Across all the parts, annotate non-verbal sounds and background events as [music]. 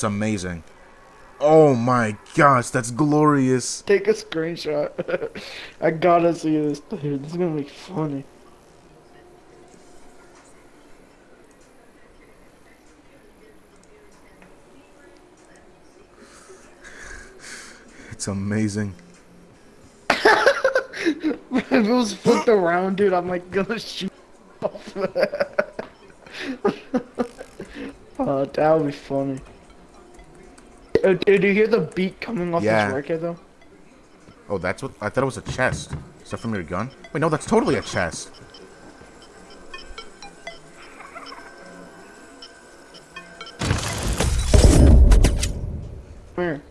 it's amazing. Oh my gosh, that's glorious. Take a screenshot. [laughs] I gotta see this, dude. This is gonna be funny. It's amazing. [laughs] if it was flipped around, dude, I'm like gonna shoot off. [laughs] oh, that would be funny. Uh, did you hear the beat coming off Yeah. this record though? Oh, that's what I thought it was a chest. Is that from your gun? Wait, no, that's totally a chest. Come here.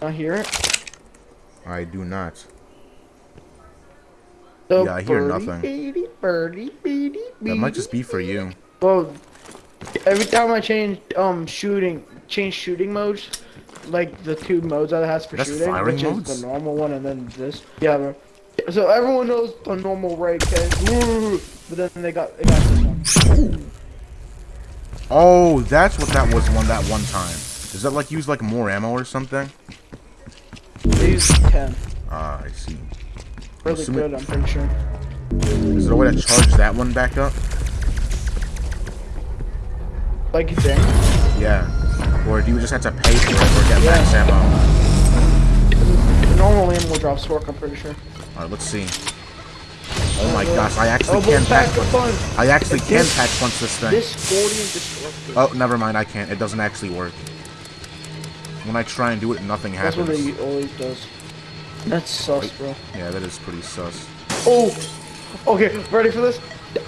I hear it. I do not. The Yeah, I hear birdie, nothing. Birdie, birdie, birdie, That might just be for you. Well, every time I change um shooting, change shooting modes, like the two modes that it has for That's shooting, firing which modes? is the normal one and then this. Yeah, bro. So everyone knows the normal can, but then they got they got this one. Oh, that's what that was one that one time. Does that like use like more ammo or something? They use ten. Ah, I see. Really Assuming- good, I'm pretty sure. Is there a way to charge that one back up? Like you think? Yeah. Or do you just have to pay for it or get Yeah. max ammo? The normal animal drops work, I'm pretty sure. Alright, let's see. Oh my uh, gosh, I actually Oh, can pack punch. I actually If can this- pack punch this thing. This 40 is destructive. Oh, never mind, I can't. It doesn't actually work. When I try and do it, nothing happens. That's what it always does. That's sus, bro. Yeah, that is pretty sus. Oh! Okay, ready for this?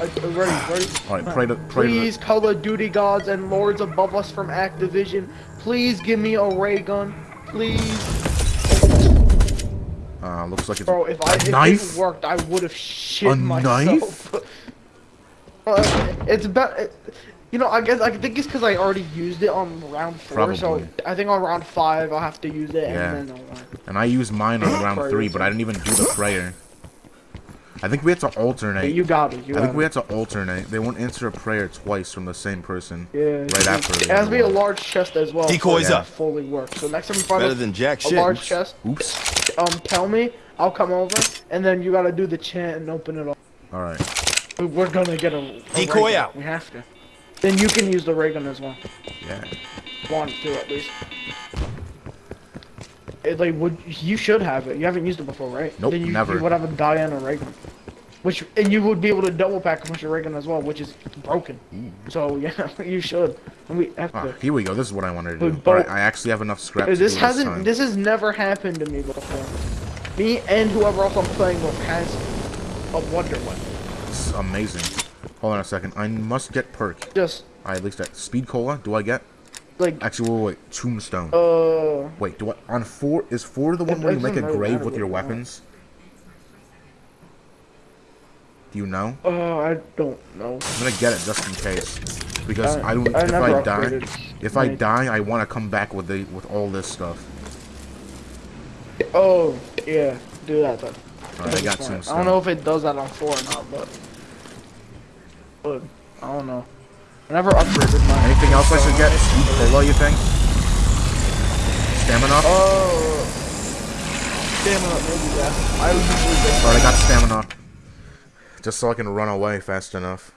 Uh, uh, Ready, ready? Alright, pray to pray Please, to Call of Duty gods and lords above us from Activision, please give me a ray gun. Please. uh looks like it's Bro, if I if knife? it worked, I would have shit A myself. Uh, [laughs] it's about. It, you know, I guess I think it's because I already used it on round four, so I think on round five I'll have to use it, Yeah. and then I'll learn. And I used mine on round three, but I didn't even do the prayer. I think we had to But alternate. you got it. You I got think we it. had to alternate. They won't answer a prayer twice from the same person. Yeah. Right after. It has to be a large chest as well. Decoys for it to up. Fully work. So next time you find Better a, than jack a shit. large Oops. chest, Oops. um, tell me. I'll come over, and then you gotta do the chant and open it up. All right. We're gonna get a, a Decoy ray out. We have to. Then you can use the ray gun as well. Yeah. Want to at least. It, like would you should have it. You haven't used it before, right? Nope, then you, never. You would have a Diana ray gun. Which and you would be able to double pack a bunch of ray gun as well, which is broken. So [laughs] yeah, you should. And we have Ah, to. here we go. This is what I wanted to do. But- right, I actually have enough scrap. This hasn't. time. This has never happened to me before. Me and whoever else I'm playing with has a wonder weapon. This is amazing. Hold on a second. I must get perk. Yes. I at least get speed cola. Do I get? Like Actually, wait, wait, wait. Tombstone. uh. Wait, do I on four? Is four the one where you make a grave with your you weapons? Do you know? Uh, I don't know. I'm gonna get it just in case, because I- I don't. I if I die, if I die, I want to come back with the with all this stuff. Oh yeah, do that then. All right, I got some. I don't know if it does that on four or not, but. But I don't know. I never upgraded mine. Anything else I should get? Speed cola, you think? Stamina. Oh. Stamina, maybe yeah. I would usually. Alright, I got stamina. Just so I can run away fast enough.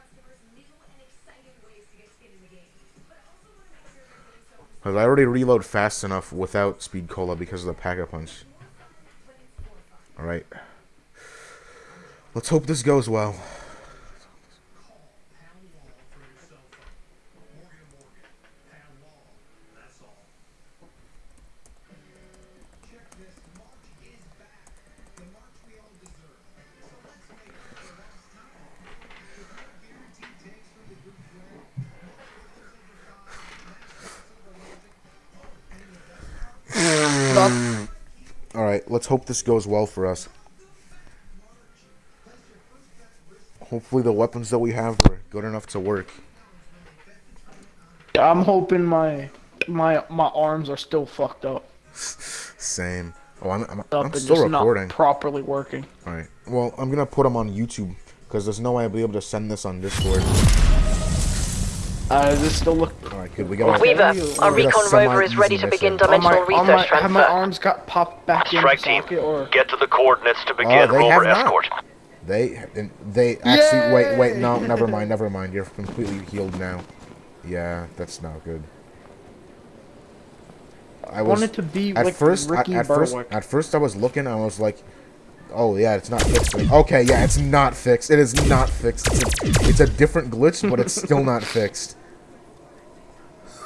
Cause I already reload fast enough without speed cola because of the pack a punch. Alright. Let's hope this goes well. Alright, let's hope this goes well for us. Hopefully the weapons that we have are good enough to work. I'm hoping my my my arms are still fucked up. [laughs] Same. Oh, I'm, I'm, I'm still recording. properly working. All right. Well, I'm gonna put them on YouTube because there's no way I'll be able to send this on Discord. Uh, does this still look? All right, good. We got. Okay. Weaver, our recon rover is ready to begin mission. Oh, my, dimensional oh, my, research have my arms got popped back in Strike the team, socket, or get to the coordinates to begin Oh, they have rover not. escort. They and they actually wait wait no never mind never [laughs] mind you're completely healed now. Yeah, that's not good. I I was wanted to be at like first Ricky at, at first at first I was looking I was like oh yeah it's not fixed. Okay, yeah, it's not fixed. It is not fixed. It's a, it's a different glitch, but it's still not fixed.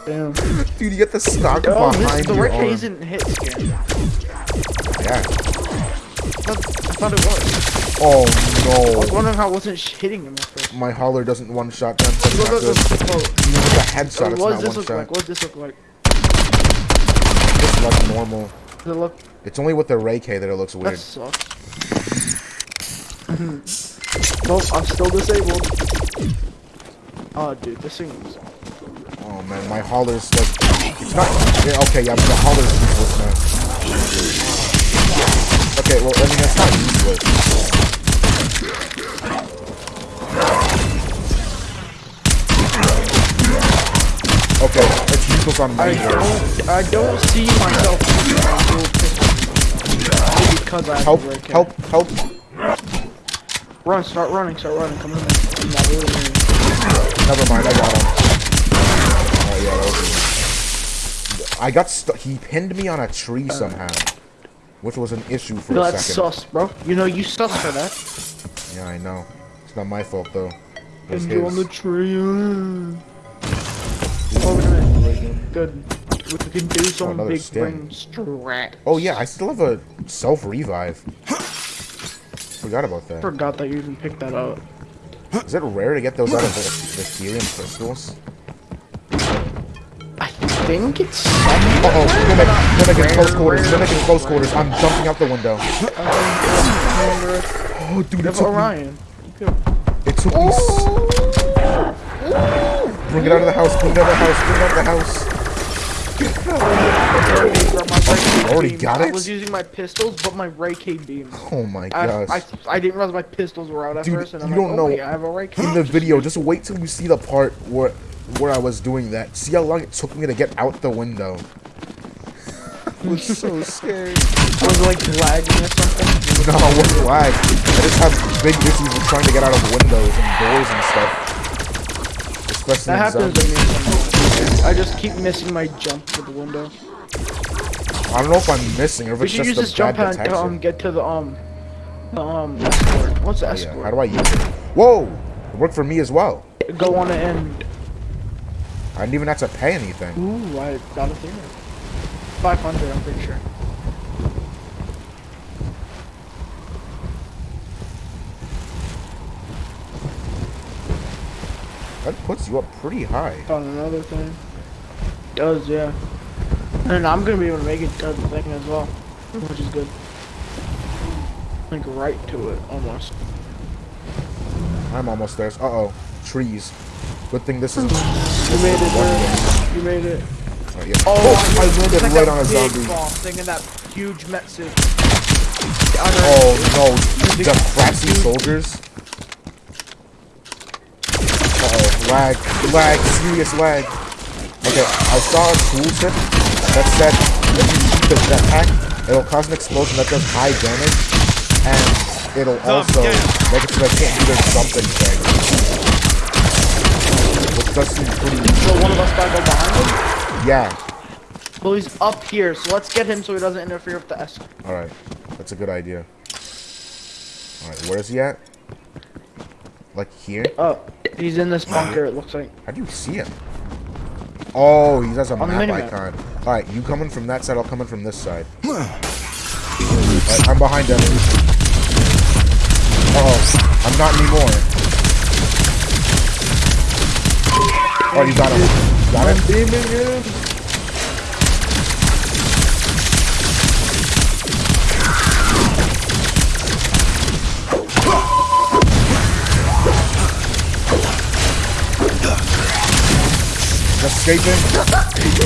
Damn. Dude, you get the stock Oh, this, behind the your arm. isn't hit scan. Yeah. I thought, I thought it was. Oh no. I was wondering how I wasn't hitting him. My hauler doesn't one shot them. That's Look, look, look, look. Even with a headshot, Oh, it's what not does this one look shot. like? What does this look like? It's like normal. Does it look? It's only with the Ray K that it looks weird. That sucks. nope, I'm still disabled. Oh, dude, this thing is... Oh man, my hauler's like it's not yeah, okay, yeah, but the hauler's useless now. Okay, well I mean that's not useless. Okay, it's useless on I don't, I don't see myself using dual pistol. Maybe because I Help, red cap. help, help. Run, start running, start running, come in. I'm not really moving. Never mind, I got him. Oh yeah, that was I got stuck. He pinned me on a tree somehow, which was an issue for No, a that's second. sus, bro. You know, you sus for that. Yeah, I know. It's not my fault though. And you on the tree. Good. We can do some another big stim. brain strat. Oh yeah, I still have a self revive. Forgot about that. Forgot that you even picked that up. Is it rare to get those out of the, the Aetherium crystals? I think it's Uh oh, mimic, mimic in close quarters, mimic in close quarters. I'm jumping out the window. Oh dude, it Give took Orion. it took me. Bring it out of the house, bring it out of the house, bring it out of the house. I already got it? I was using my pistols, but my Ray K beams. Oh my I, gosh. I, I didn't realize my pistols were out at Dude, first, and I'm you like, don't oh, know. wait, I have a Ray K. in the video, just wait till you see the part where where I was doing that. See how long it took me to get out the window. I was so scared. I was like lagging or something. [laughs] No, it wasn't lag. I just have big issues with trying to get out of windows and doors and stuff. Especially That in happens to me sometimes. I just keep missing my jump to the window. I don't know if I'm missing or if We it's should use this jump pad to um, get to the um, the um, escort. What's the Oh, escort? yeah. How do I use it? Whoa! It worked for me as well. Go on it and I didn't even have to pay anything. ooh, I got a thing. Five hundred, I'm pretty sure. That puts you up pretty high. On another thing. Does yeah. And I'm gonna be able to make it to the thing as well, which is good. Like right to it almost. I'm almost there. Uh oh. Trees. Good thing this is. You made it, one. You made it. Oh, yeah. oh I landed like right on a zombie. Thing in that huge Metsu. Oh no, the Fratzy soldiers. Uh oh, lag, lag, serious lag. Okay, I saw a tooltip that said if you shoot the jetpack, it'll cause an explosion that does high damage, and it'll also make it so they can't do their jumping thing. Which does seem pretty. So one of us gotta go behind him. Yeah. Well, he's up here, so let's get him so he doesn't interfere with the S. All right, that's a good idea. All right, where is he at? Like here? Oh, he's in this bunker. It looks like. How do you see him? Oh, he has a On map icon. Alright, you coming from that side, I'll come in from this side. [sighs] Alright, I'm behind him. Uh oh, I'm not anymore. Oh, you got him. Got I'm it? beaming him. Escaping? He's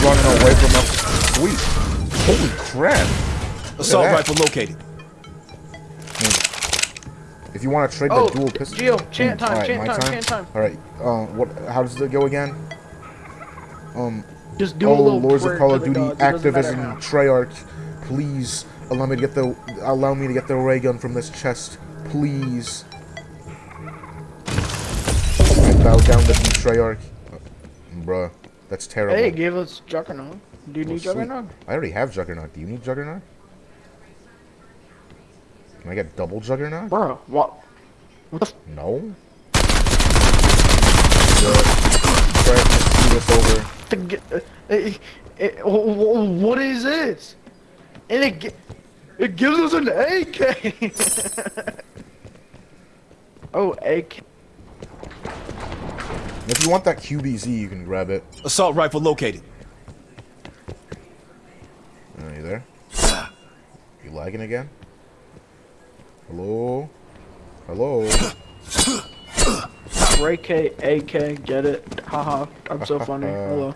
running away from us. Sweet. Holy crap! Look at Assault rifle located. If you want to trade Oh, the dual pistol, Gio, chant time, Alright, chant my time, chant time. All right. Um, what? How does it go again? Um, Just do a oh, little Lords of Call of Duty, gods, it Activision. Treyarch, please allow me to get the allow me to get the ray gun from this chest, please. Bow down to you, Treyarch. Uh, bruh, that's terrible. Hey, give us Juggernaut. Do you Well, need sweet. Juggernaut? I already have Juggernaut. Do you need Juggernaut? Can I get double Juggernaut? Bro, what? What the f- No. Try to screw this over. to get, it, it, wh- wh- what is this? And it, it gives us an AK. [laughs] oh, AK. If you want that QBZ, you can grab it. Assault rifle located. Are you there? You lagging again? Hello? Hello? Ray K, AK, get it? Haha, I'm so [laughs] funny. Hello.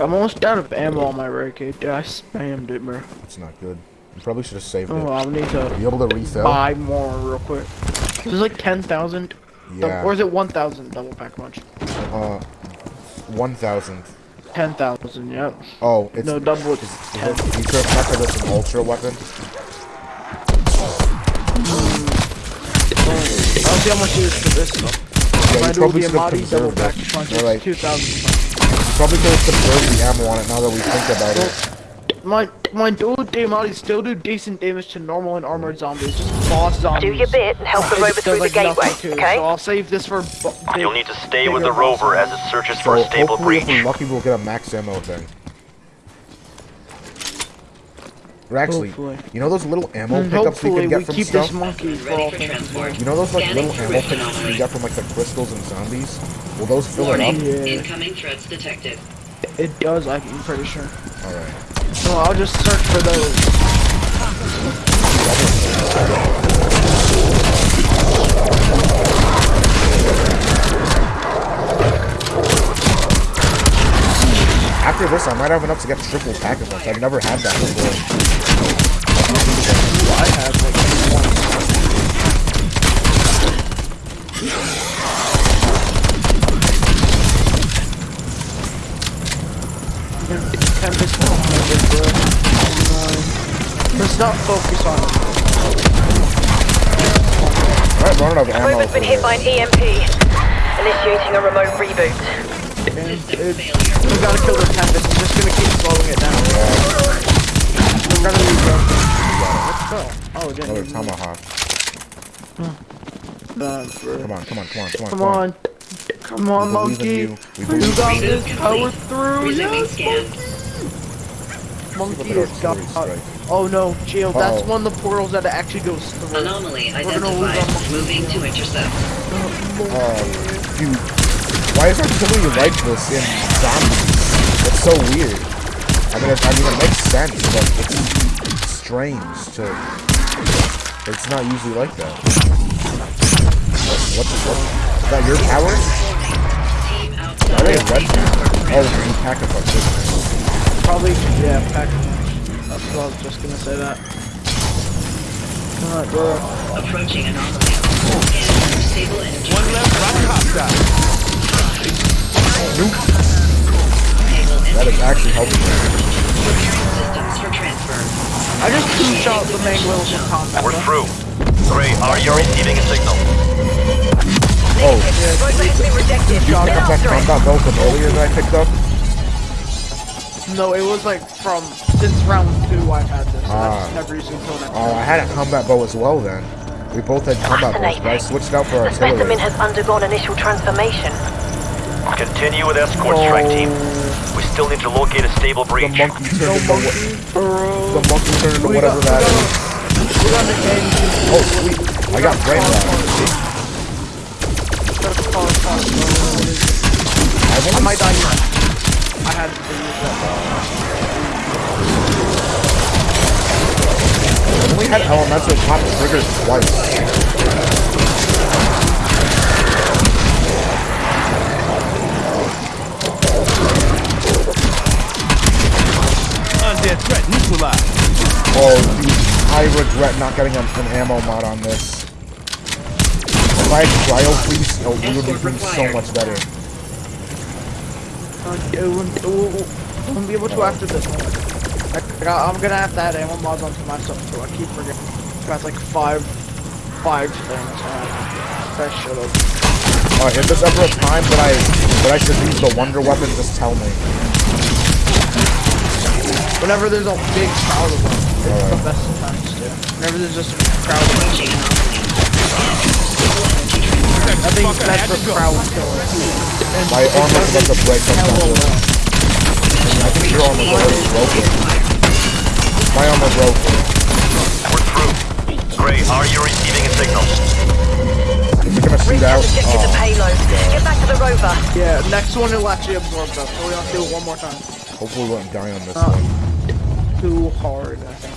I'm almost out of ammo on my Ray K. Dude, I spammed it, bro. It's not good. You probably should have saved Oh, it. I need Are to you able to refill? buy more real quick. There's like 10,000. Yeah. Or is it 1,000 double pack punch? Uh, 1,000. 10,000, yep. Oh, it's... No, double Is, it's is 10. it feature effect or this an ultra weapon? I don't see how much it is for this though. Yeah, you probably should have conserved it. it's 2,000. You probably could have conserved the ammo on it now that we think about it. My my dual Amati still do decent damage to normal and armored zombies, just boss zombies. Do your bit and help [laughs] the rover does, through the like, gateway, nothing to, okay? So I'll save this for. big- You'll need to stay with the rover as it searches So for a stable hopefully if breach. we're lucky we'll get a max ammo thing. Or actually, Hopefully. you know those little ammo And pickups you hopefully can get we from keep stuff? this monkey for all things. as well. You know those like Scanning little for ammo rift pickups you anomaly. get from like the crystals and zombies? Will those fill it up? Yeah. incoming threats detected. It does, I'm pretty sure. Alright. No, I'll just search for those. After this, I might have enough to get triple pack of them. I've never had that before. I have like It's 10 to 12 ended, bro. Oh, Let's not focus on it. I've run out ammo. Roman's been hit by an EMP. Initiating a remote reboot. We gotta kill the Tempest. I'm just gonna keep slowing it down. Yeah. I'm gonna leave, bro. Oh, it didn't. Another tomahawk. Come on, come on, come on, come on. Come on. Come on, monkey. You. you got this power through. Yes, monkey monkey Look is got. Oh no, Jill, oh. that's Uh-oh. one of the portals that actually goes through. Anomaly We're gonna lose identified. Moving to intercept. Oh, oh dude. Why is artillery like this in zombies? It's so weird. I mean, it, I mean, it makes sense, but it's strange to. It's not usually like that. What, what, what, is that your power? Why are they red now? Oh, it's a pack of us. Probably, yeah, pack. That's what I was just gonna say that. Alright, bro. Approaching anomaly. Scanning for stable energy. One left rocket hostile. Stable That is actually helping. Preparing systems for transfer. I just two shot the main wheels in combat. We're through. Gray, are you receiving a signal? Oh, Rover has been rejected. shot Get up that after it. combat bow from earlier that I picked up. No, it was like from since round two I've had this. So Ah. that's never used until next. Oh, I had a combat bow as well then. We both had combat bows, but I switched out for The specimen artillery. has undergone initial transformation. Continue with escort strike team. We still need to locate a stable breach. The breach. monkey turned No into what? monkey, bro. The monkey turned into We whatever got- that we is. got- We the. Oh, sweet. I got brain rot. I've I only might die here. I had to use that. I've only had elemental pop triggered twice. Undead threat. Oh, I regret not getting an, an ammo mod on this. If I had cryo freeze, oh, we would be doing so much better. We'll, we'll be able to after this one. I, I'm gonna have to add ammo mods onto my stuff too. I keep forgetting. Got like five, five things. I should have. Uh, if there's ever a time that I that I should use the wonder weapon, just tell me. Whenever there's a big crowd of them, it's the Alright. best of times too. Whenever there's just a crowd of them. I think Fuck, I that's had for to go. crowd killing. My it armor's does about to break hella sometimes. I think your armor's already broken. My armor broke. We're through. Gray, are you receiving a signal? We're gonna shoot Recon out. detected the Oh, payload. Get back to the rover. Yeah, next one will actually absorb them, so we have to do it one more time. hopefully we won't die on this Uh, one. Too hard, I think.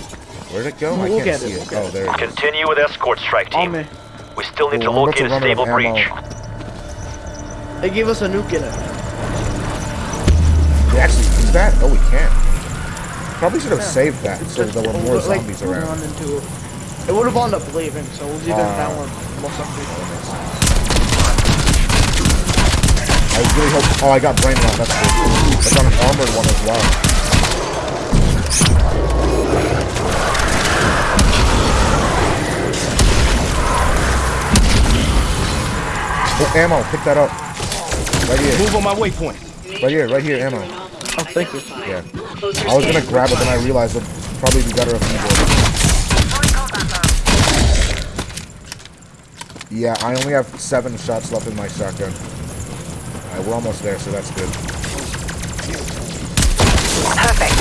Where'd it go? I we'll can't get see it, it. we'll Oh, there it is. Continue with escort strike On team. me. We still need to I'm about locate a stable breach. They gave us a nuke in it. We actually use that? Oh, we can't. Probably should have saved that so there were more like, zombies run around. into it. It would have wound up leaving, so we'll do Ah. that that one. Most likely. I really hope. Oh, I got brain rot. That's good. It's on an armored one as well. Oh, ammo. Pick that up. Right here. Move on my waypoint. Right here. Right here. Ammo. Oh, thank you. Yeah. I was gonna grab it, then I realized it'd probably be better if you did. Yeah, I only have seven shots left in my shotgun. Alright, we're almost there, so that's good. Perfect.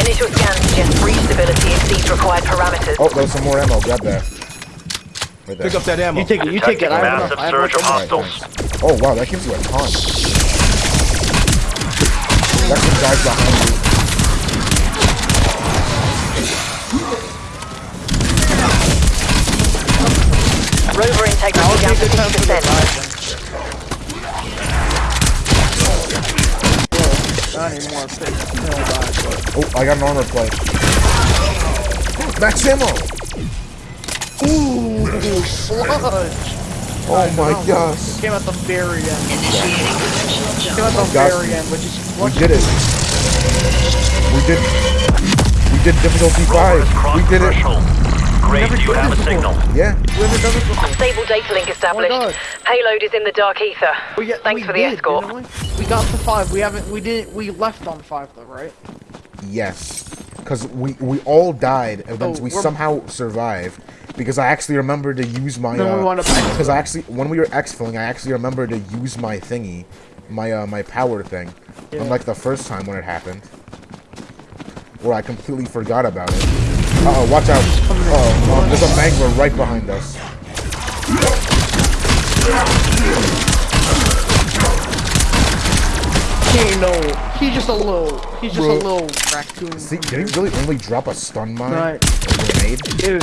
Initial scans suggest breach stability exceeds required parameters. Oh, there's some more ammo. Grab that. Right there. Pick up that ammo. You take it. You take it. I have enough. Massive I have surge of enough. hostiles. Oh, wow, that gives you a ton. That's some guys behind you. Rover integrity That down to a good the 50%. dive. Not anymore. Pick. No dive, but. Oh, I got an armor plate. Max ammo! Ooh, sludge. Oh my um, gosh. Came at the very end. Initiating conventional Came jump. at the Got- very end, which is We did it. We did. We did difficulty Rover five. We the did it. threshold. Never do you did have a this before. signal? Yeah. We haven't done this before. Stable data link oh established. God. Payload is in the dark ether. We, yeah, Thanks we for the did, escort. didn't We? we got to five. We haven't. We didn't. We left on five though, right? Yes. Because we, we all died, and then Oh, we somehow survived. Because I actually remember to use my. Uh, wound up exfilling. Because I actually, when we were exfilling, I actually remember to use my thingy, my uh, my power thing. Yeah. Unlike the first time when it happened, where I completely forgot about it. Uh oh, watch out! Oh, um, there's a mangler right behind us. Ain't no. He's just a little. He's just Bro. a little raccoon. See, did he really only drop a stun mine? Right. Grenade? Dude,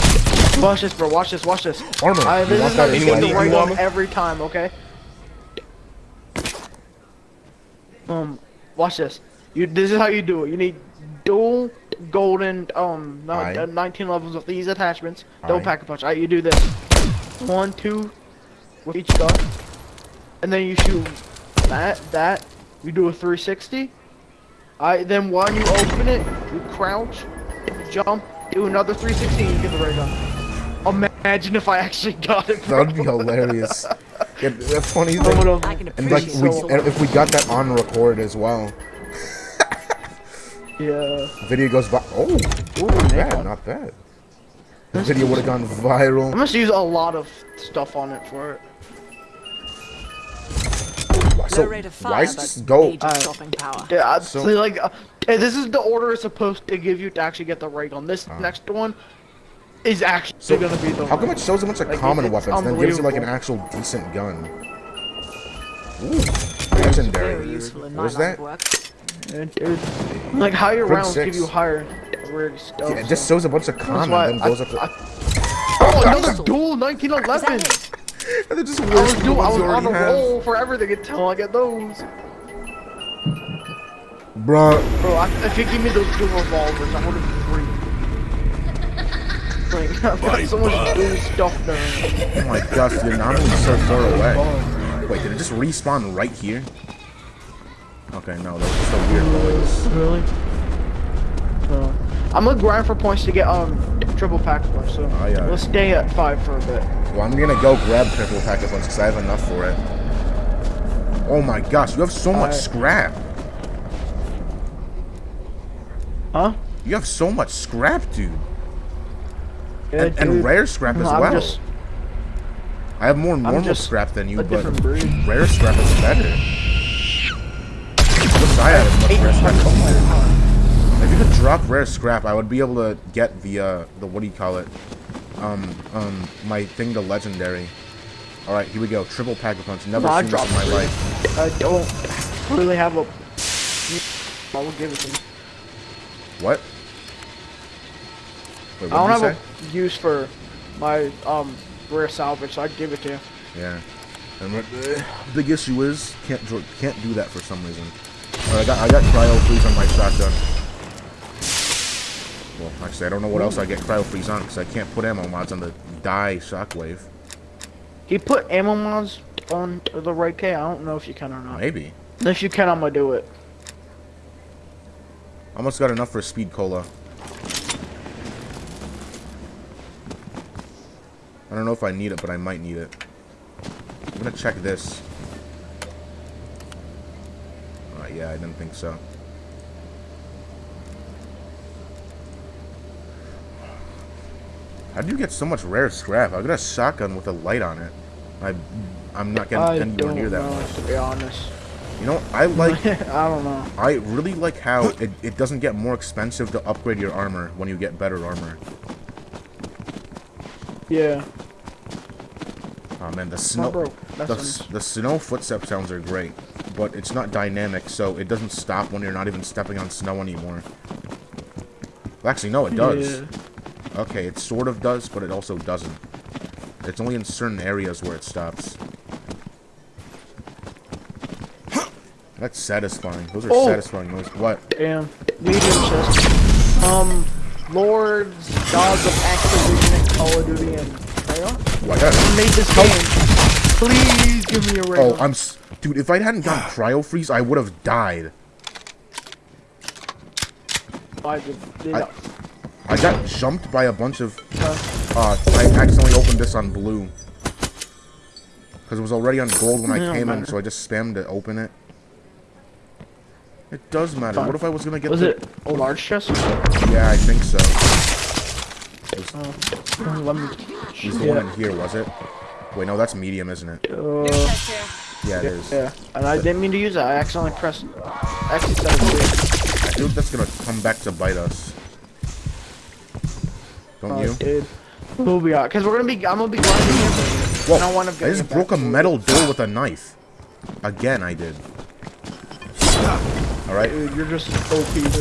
watch this, bro. Watch this. Watch this. Armor, I, this is that how you get the right You on armor? every time, okay? Um, watch this. You. This is how you do it. You need dual golden um no, uh, 19 levels with these attachments. Don't pack a punch. Alright, you do this. One, two, with each gun, and then you shoot that that. You do a 360. I then when you open it, you crouch, jump, do another 360, and you get the ray gun. Imagine if I actually got it. Bro. That'd be hilarious. Yeah, the funny I thing, would've- and like we, and if we got that on record as well, [laughs] Yeah. video goes by. Oh, Ooh, not bad, man. not bad. The video would have gone viral. I must use a lot of stuff on it for it. So rate of why fire, is but this go? major stopping power. Yeah, I- So- see, like, uh, this is the order it's supposed to give you to actually get the ray gun. This next one is actually So gonna be the. how come one. it shows a bunch of Like, common it's weapons and then gives you like an actual decent gun? Ooh, legendary. Very useful in What my that? of work. Like higher Grid rounds give you higher rare stuff. Yeah, it just shows a bunch of common and then goes I- up to. I- Oh, another dual 1911. Is that and they're just I was, worse than the do- I was on a already have. roll for everything until I get those. Bruh, Bro, I, if you give me those two revolvers, I would have free. Like, [laughs] I've got so much blue stuff there. Oh my gosh, the anomaly's so far away. Wait, did it just respawn right here? Okay, no, that's just a weird noise. Really? So, I'm gonna grind for points to get um triple pack points. So Oh, yeah. let's stay at five for a bit. Well, I'm gonna go grab triple pack of ones because I have enough for it. Oh my gosh, you have so much Alright. scrap. Huh? You have so much scrap, dude. Yeah, and, and rare scrap as I'm well. just I have more normal scrap than you, but rare scrap is better. I wish I had as much rare scrap as you. If you could drop rare scrap, I would be able to get the uh the what do you call it? Um um my thing to legendary. All right, here we go. Triple pack of punch. Never No, seen this in my life. I don't really have a. I will give it to you. What? Wait, I don't have you a use for my um rare salvage, so I'd give it to you. Yeah. And what the big issue is can't can't do that for some reason. Right, I got I got cryo freeze on my shotgun. Well, actually, I don't know what else I get cryo freeze on because I can't put ammo mods on the die shockwave. He put ammo mods on the right K. I don't know if you can or not. Maybe. If you can, I'm gonna do it. Almost got enough for speed cola. I don't know if I need it, but I might need it. I'm gonna check this. Uh, yeah, I didn't think so. How do you get so much rare scrap? I got a shotgun with a light on it. I, I'm not getting I anywhere don't near that know, much. to be honest. You know, I like [laughs] I don't know. I really like how it, it doesn't get more expensive to upgrade your armor when you get better armor. Yeah. Oh man, the snow the, the snow footstep sounds are great, but it's not dynamic, so it doesn't stop when you're not even stepping on snow anymore. Well, actually, no, it does. Yeah. Okay, it sort of does, but it also doesn't. It's only in certain areas where it stops. That's satisfying. Those are Oh! satisfying noises. What? Damn. Medium chest. Um, Lords, Gods of Activision, and Call of Duty, and Treyarch Why that? made this game. Please give me a Oh. I'm... S Dude, if I hadn't gotten cryo freeze, I would have died. I I- got jumped by a bunch of... uh, I accidentally opened this on blue. Because it was already on gold when I came in, so I just spammed to open it. It does matter. Fine. What if I was gonna get was the... it a large chest? Yeah, I think so. Uh, let me. It was the one in here, was it? Wait, no, that's medium, isn't it? Uh, Yeah, it is. yeah, and I didn't mean to use it. I accidentally pressed X instead of feel like that's gonna come back to bite us. Don't Oh, you? dude. We'll be out, cause we're gonna be. I'm gonna be grinding here. Whoa, and I want to I just broke a metal door with a knife. Again, I did. Alright, Dude, you're just OP, dude.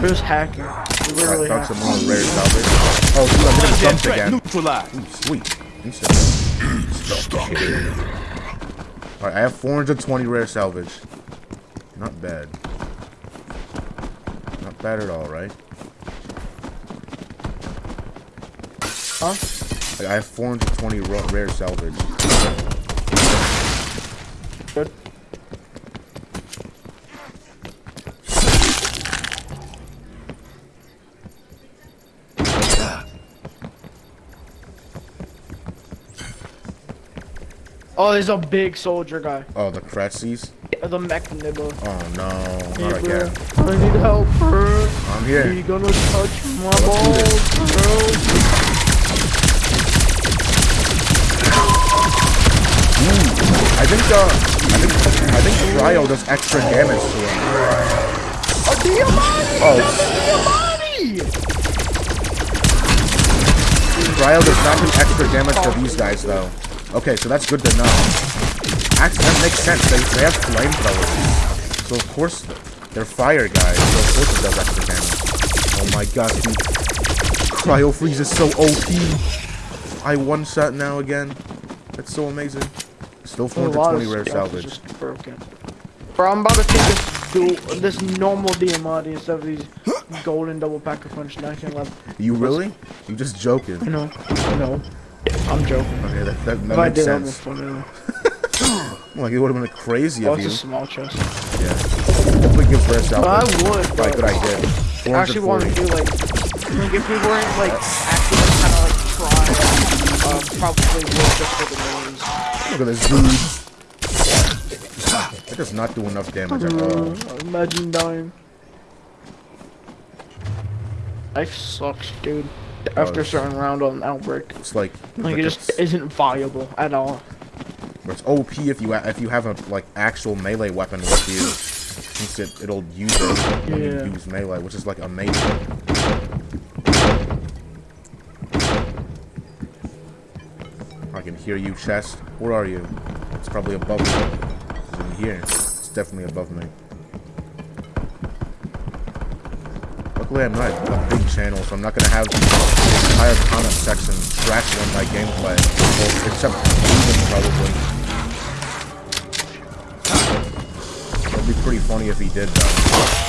You're just hacking. You I literally found hack. some more rare salvage. Oh, dude, I'm getting jumped Threat again. neutralized. Ooh, sweet. Instant. Alright, I have 420 rare salvage. Not bad. Not bad at all, right? Huh? Like, I have 420 ra- rare salvage. Good. Oh, there's a big soldier guy. Oh, the Kretzies? The mech nibble. Oh no, Hey, not bro. again. I need help, bro. I'm here. Are you gonna touch my do balls, bro? Think, uh, I think, I think Cryo does extra damage to him. A Diamatti! Oh, Diamatti! Cryo does not do extra damage to these guys, though. Okay, so that's good to know. Actually, that makes sense. They, they have flamethrowers. So, of course, they're fire guys, so of course it does extra damage. Oh my god, dude. Cryo Freeze is so OP. I one-shot now again. That's so amazing. Still A lot of 420 rare salvage. broken. Bro, I'm about to take this dual, this normal Diamatti instead of these golden double pack of punch 1911. You really? You just joking? No, no, I know. I'm joking. Okay, that, that, that I makes did, I'd sense. [laughs] Like it would have been crazy Oh, of it's a small chest. Yeah. Definitely rest out. But I would, Right, good idea. I actually want to do like, like if we weren't like actually kind of like trying, um, probably would just for the. Look at this dude. That does not do enough damage at all. Uh, imagine dying. Life sucks, dude. After a certain round on Outbreak, It's like, like it just isn't viable at all. it's OP if you if you have a like actual melee weapon with you, since it it'll use it when Yeah. you use melee, which is like amazing. Hear you, chest. Where are you? It's probably above me. It's in here. It's definitely above me. Luckily, I'm not a big channel, so I'm not gonna have the entire comment section trashing on my gameplay. Well, except probably. It'd be pretty funny if he did, though.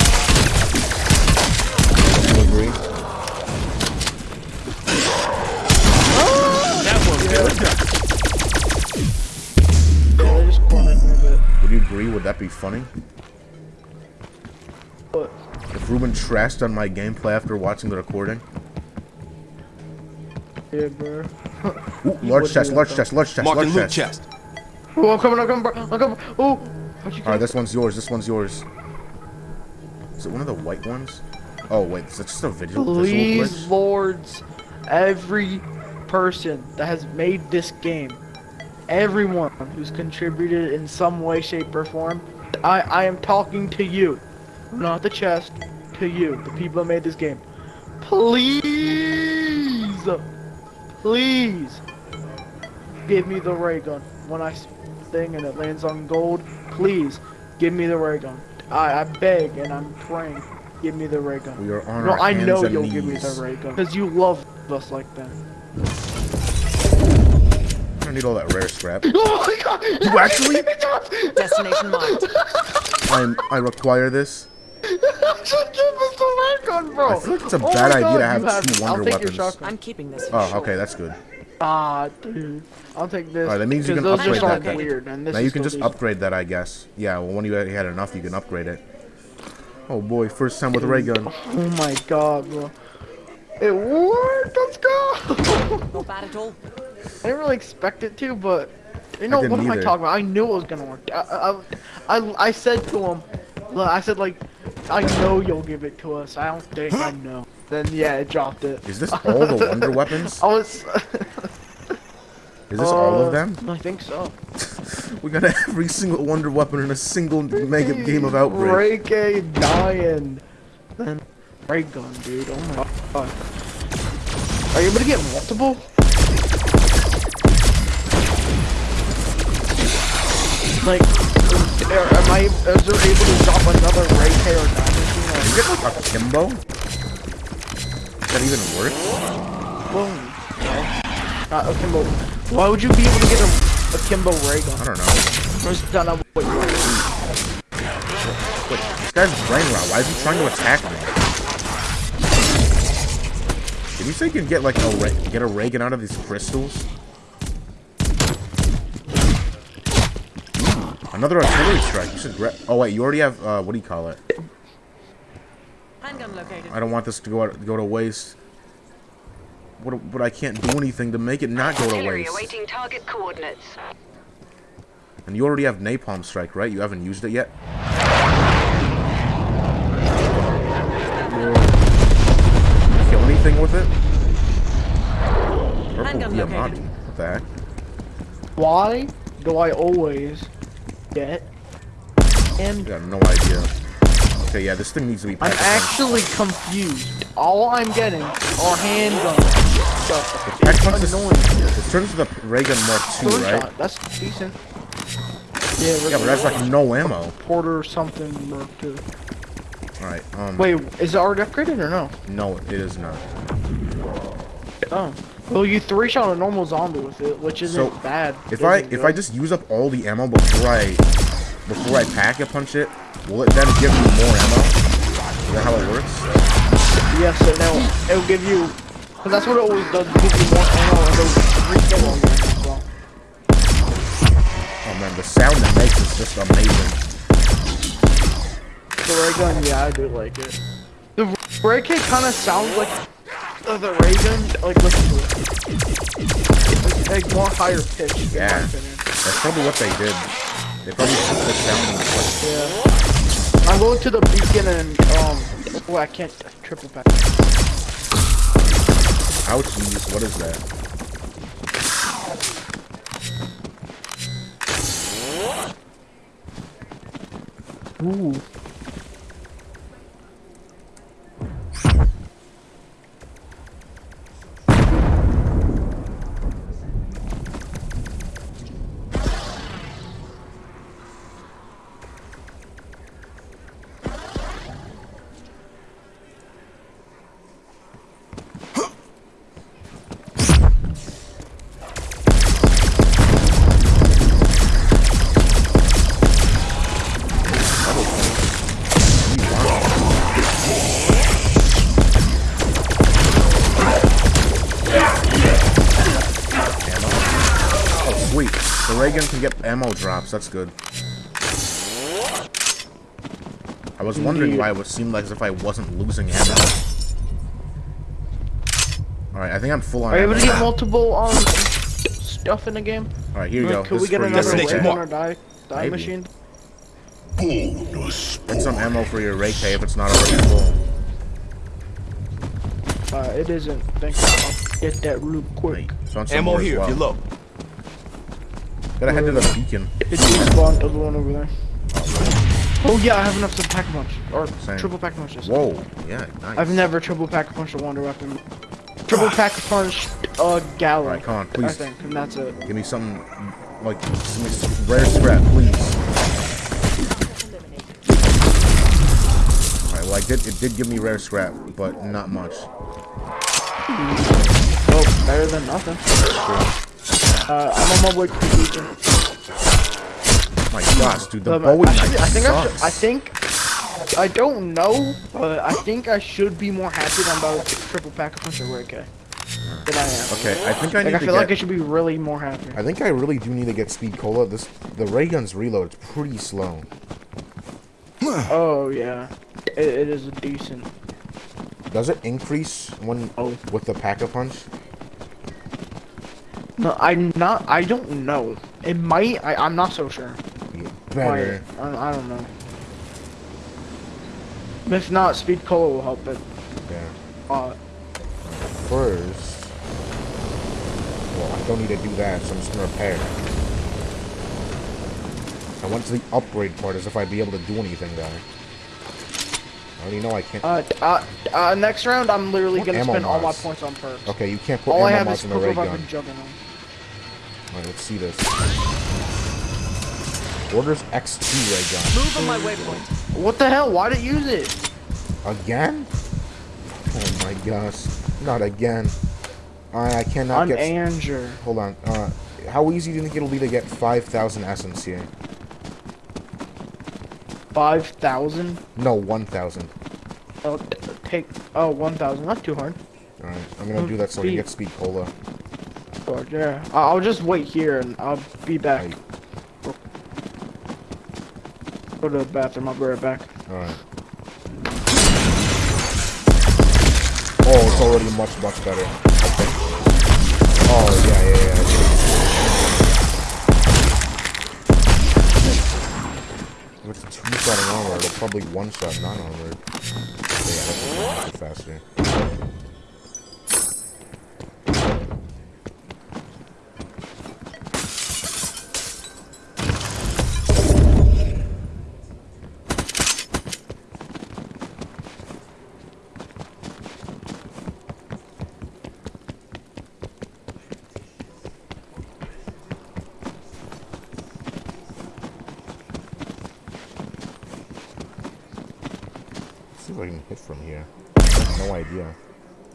That be funny? But If Ruben trashed on my gameplay after watching the recording? yeah, bro. Ooh, [laughs] large chest, large chest, large chest, Marking large loot chest. chest. Oh, I'm coming, I'm coming, bro. I'm coming. Oh, Alright, this one's yours, this one's yours. Is it one of the white ones? Oh, wait, is that just a visual, visual Please, glitch? lords, every person that has made this game, everyone who's contributed in some way, shape, or form, I, I am talking to you, not the chest, to you, the people who made this game. Please, please, give me the ray gun when I thing and it lands on gold. Please, give me the ray gun. I, I beg and I'm praying. Give me the ray gun. We are on No, our I hands know and you'll knees. give me the ray gun. Because you love us like that. I need all that rare scrap. [laughs] Oh my god! You actually? Destination marked. I'm, I require this. [laughs] Should give us the ray bro! I feel like it's a Oh bad my idea God, to have you two it. wonder I'll take weapons. Your shotgun. I'm keeping this. Oh, sure. okay, that's good. Ah, dude. I'll take this. Alright, that means you 'cause can those upgrade just that weird, and this Now you can just decent. upgrade that, I guess. Yeah, well, when you had enough, you can upgrade it. Oh boy, first time with a ray gun. Oh my god, bro. It worked! Let's go! [laughs] Not bad at all. I didn't really expect it to, but you know what am I talking about? I knew it was gonna work. I, I, I, I said to him, I said like, I know you'll give it to us. I don't think I [gasps] know. Then yeah, it dropped it. Is this all the wonder weapons? [laughs] I was. [laughs] Is this all Uh, of them? I think so. [laughs] We got every single wonder weapon in a single mega game of Outbreak. Ray K dying. Then ray gun, dude. Oh my god. Are you able to get multiple? Like, is, am I? Is there able to drop another Ray K or diamond? You get like a Kimbo? Is that even work? boom. Uh, okay, but why would you be able to get a, a Kimbo ray I don't know. Or is that not what you? Wait, this guy's brain rot. Why is he trying to attack me? Did you say you can get like a ray get a ray gun out of these crystals? Another artillery strike. You should. Gra oh wait, you already have. Uh, what do you call it? Handgun located. I don't want this to go out, go to waste. What, but I can't do anything to make it not go to Artillery waste. awaiting target coordinates. And you already have napalm strike, right? You haven't used it yet. Kill anything with it? Purple Handgun Diamatti. located. What the heck? Why do I always get and I got no idea. Okay, yeah, this thing needs to be. I'm packed up. actually confused. All I'm getting are handguns. Stuff. Pack It's punch is- annoying. It turns to the ray gun Mark II, right? shot. That's decent. Yeah, Yeah, but that's like no ammo. Porter or something. Mark II. Alright, um, Wait, is it already upgraded or no? no, it is not. Oh. Well, you three shot a normal zombie with it, which isn't So, bad. If I if I just use up all the ammo before I before I pack a punch it, will it then give me more ammo? Is that how it works? Yes, and it'll, it'll give you, because that's what it always does, it gives you more ammo and those three as. Oh man, the sound it makes is just amazing. The ray gun, yeah, I do like it. The ray K kind of sounds like uh, the ray gun, like listen to it. Like, like more higher pitch, Yeah. That's probably what they did. They probably took the sound like, Yeah. I'm going to the beacon and, um, oh, I can't triple back. ouchies, what is that? Ooh. Ammo drops, that's good. I was wondering why it would seem like as if I wasn't losing ammo. Alright, I think I'm full on Are you able to get multiple, um, stuff in the game? Alright, here you go. Can we get another Ray Destination K. weapon or die, die Maybe. machine? Get some ammo for your Ray K if it's not already full. Uh, it isn't. Thank you. I'll get that real quick. Found some Ammo more as here if you're low. Gotta head to the beacon. It's respawned to the one over there. Oh, oh yeah, I have enough to pack a punch. Or Same. triple pack a punch. Whoa, yeah, nice. I've never triple pack a punch a wonder weapon. Triple pack a punch a. Alright, come on, I please. think, and that's it. Give me something, like, give me some rare scrap, please. Alright, well, I did, it did give me rare scrap, but not much. Oh, better than nothing. Uh, I'm on my way to the beacon. My gosh, dude, the Um, Bowie I, should, I think I should. I think. I don't know, but I think I should be more happy than about triple pack a punch of Ray K. I. Okay, I think I need Like I to feel get... like I should be really more happy. I think I really do need to get speed cola. This the ray gun's reload is pretty slow. [sighs] Oh yeah, it, it is a decent. Does it increase when Oh. with the pack a punch? No, I'm not. I don't know. It might. I, I'm not so sure. Better. Might. I, I don't know. If not, speed cola will help it. Yeah. Uh, First, well, I don't need to do that, so I'm just gonna repair. I went to the upgrade part as if I'd be able to do anything there. I already know I can't. uh, uh, uh, next round, I'm literally What gonna spend all my points on perks. okay, you can't put All I ammo have mods is in the ray gun. weapon juggernaut. Alright, let's see this. Orders X2 ray gun. Move on my waypoint. What the hell? Why did you use it? Again? Oh my gosh. Not again. I, I cannot On get... Anger. Hold on. Uh, how easy do you think it'll be to get 5,000 essence here? Five thousand. No, 1,000. Oh, t- take. Oh, one thousand. Not too hard. Alright, I'm gonna do that so I can get speed cola. Yeah. I- I'll just wait here and I'll be back. Right. Go to the bathroom. I'll be right back. Alright. Oh, it's already much, much better. Okay. Oh, yeah, yeah, yeah. With two-shot armor, it'll probably one-shot non-armored. So yeah, that's faster. Let's see if I can hit from here. I have no idea.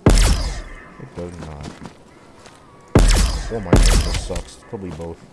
It does not. Or my aim just sucks. Probably both.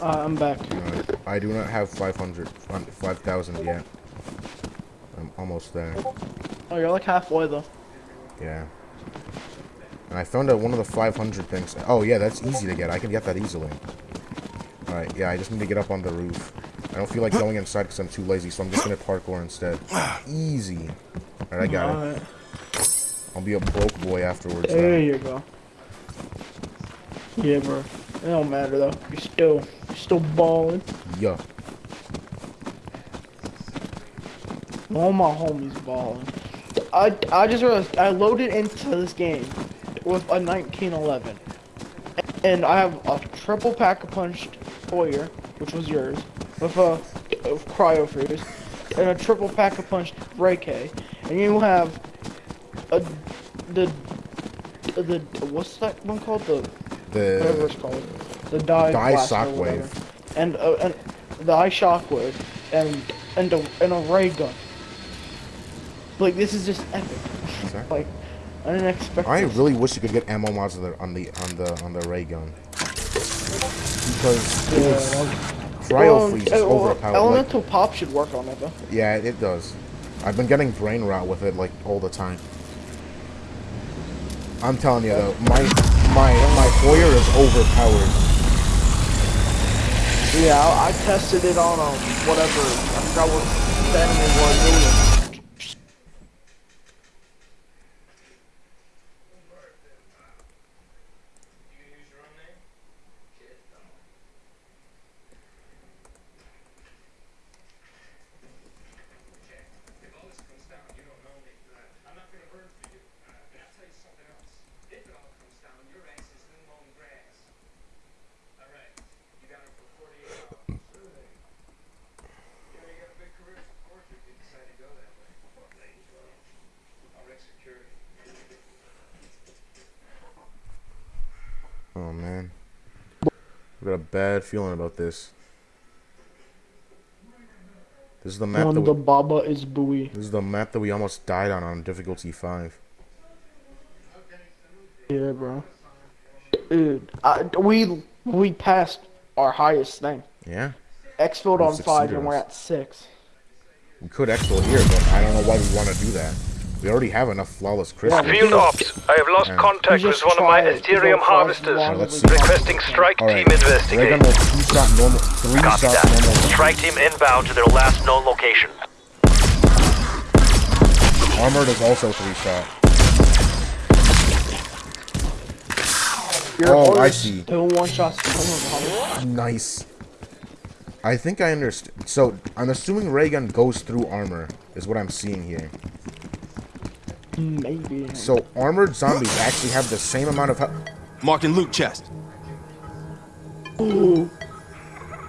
Uh, I'm back. Uh, I do not have 500, 5,000 yet. I'm almost there. Oh, you're like halfway though. Yeah. And I found out one of the 500 things. Oh, yeah, that's easy to get. I can get that easily. Alright, yeah, I just need to get up on the roof. I don't feel like going inside because I'm too lazy, so I'm just going to parkour instead. Easy. Alright, I got it. I'll be a broke boy afterwards. There you go. Yeah, bro. It don't matter though. You're still, still balling. Yeah. All my homies balling. I, I just realized I loaded into this game with a 1911. And I have a triple pack of punched Hoyer, which was yours, with a of cryo freeze, and a triple pack of punched Ray K. And you have a the the what's that one called? The whatever it's called. The die, Die Shockwave. And uh, and the eye shockwave and and a and a ray gun. Like this is just epic. Sorry? [laughs] Like I didn't expect. I really wish you could get ammo mods on the on the on the on the ray gun. Because Yeah, was cryo freeze is uh, well, overpowered. Like, Elemental pop should work on it though. yeah, it does. I've been getting brain rot with it like all the time. I'm telling you though, my my my Hoyer is overpowered. Yeah, I, I tested it on um whatever. I forgot what the enemy was. It was If all this comes down, you don't know me. I'm not gonna burn for you. Uh, and I'll tell you something else. If it all comes down, your ass is new mown grass. All right. You got it for 48 hours. You know, you got a big career as a porter if you decide to go that way. I'll wreck security. Oh man, I got a bad feeling about this. This is the map that on the we, Baba is buoy. this is the map that we almost died on on difficulty five. Yeah, bro. Dude, I, we we passed our highest thing. Yeah, Exfilled We on five, and we're at six. we could exfil here, but I don't know why we want to do that. We already have enough flawless crystals. Field ops, I have lost Yeah. contact with one of my try Aetherium harvesters. fast, let's see. Requesting strike All right, team investigate. ray gun will two shot normal, three Copy shot that. normal. Strike team inbound to their last known location. Armored is also three shot. can. Your Oh, I see. Two one shots. Nice. I think I understand. So I'm assuming ray gun goes through armor, is what I'm seeing here. Maybe. So armored zombies actually have the same amount of health. Marking loot chest.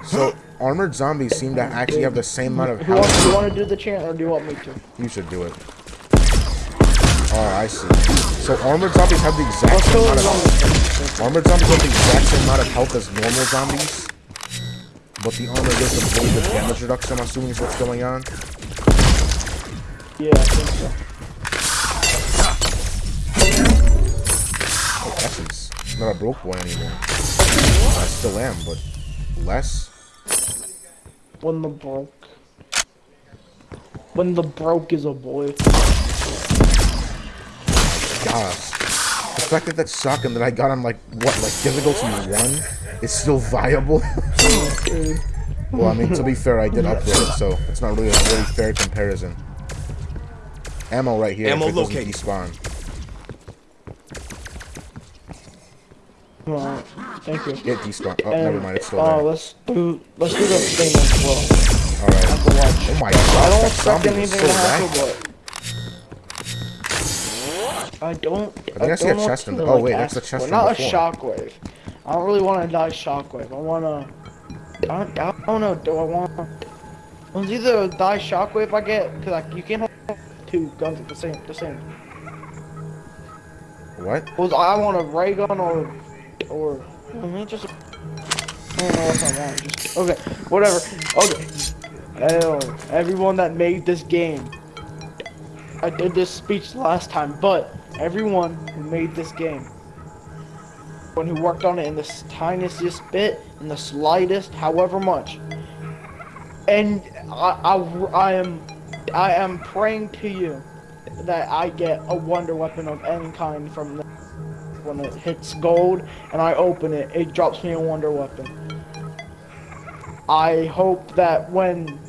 So armored zombies seem to actually have the same amount of health. do you want to do the chant or do you want me to? You should do it. Oh, I see. So armored zombies have the exact Let's same amount of health. Armored zombies have the exact same amount of health as normal zombies. But the armor gives them a little bit damage reduction, I'm assuming is what's going on. Yeah, I think so. I'm not a broke boy anymore. I still am, but less. When the broke. When the broke is a boy. Gosh. The fact that that shotgun that I got on like what, like difficulty one, is still viable. well, I mean, to be fair, I did upgrade it, so it's not really a really fair comparison. Ammo right here. Ammo if it doesn't located. despawn. Alright, thank you. It despawned. Oh, And, never mind. It's still uh, there. let's do let's do the thing as well. All right. Oh my god, I don't expect anything so to happen, laggy. but I don't. I, think I see a chest in to, the- oh, like, wait, that's the chest from Not before. a shockwave. I don't really want to die shockwave. I want to. I don't, I don't know. Do I want? It's either die shockwave I get because like, you can't hold two guns at the same the same. What? Was I want a ray gun or or I mean just. I don't know what I want. Just okay, whatever. Okay. Hell, everyone that made this game. I did this speech last time, but everyone who made this game. one who worked on it in the tiniest bit, in the slightest, however much. And I, I, I am, I am praying to you that I get a wonder weapon of any kind from this. When it hits gold and I open it, it drops me a wonder weapon. I hope that when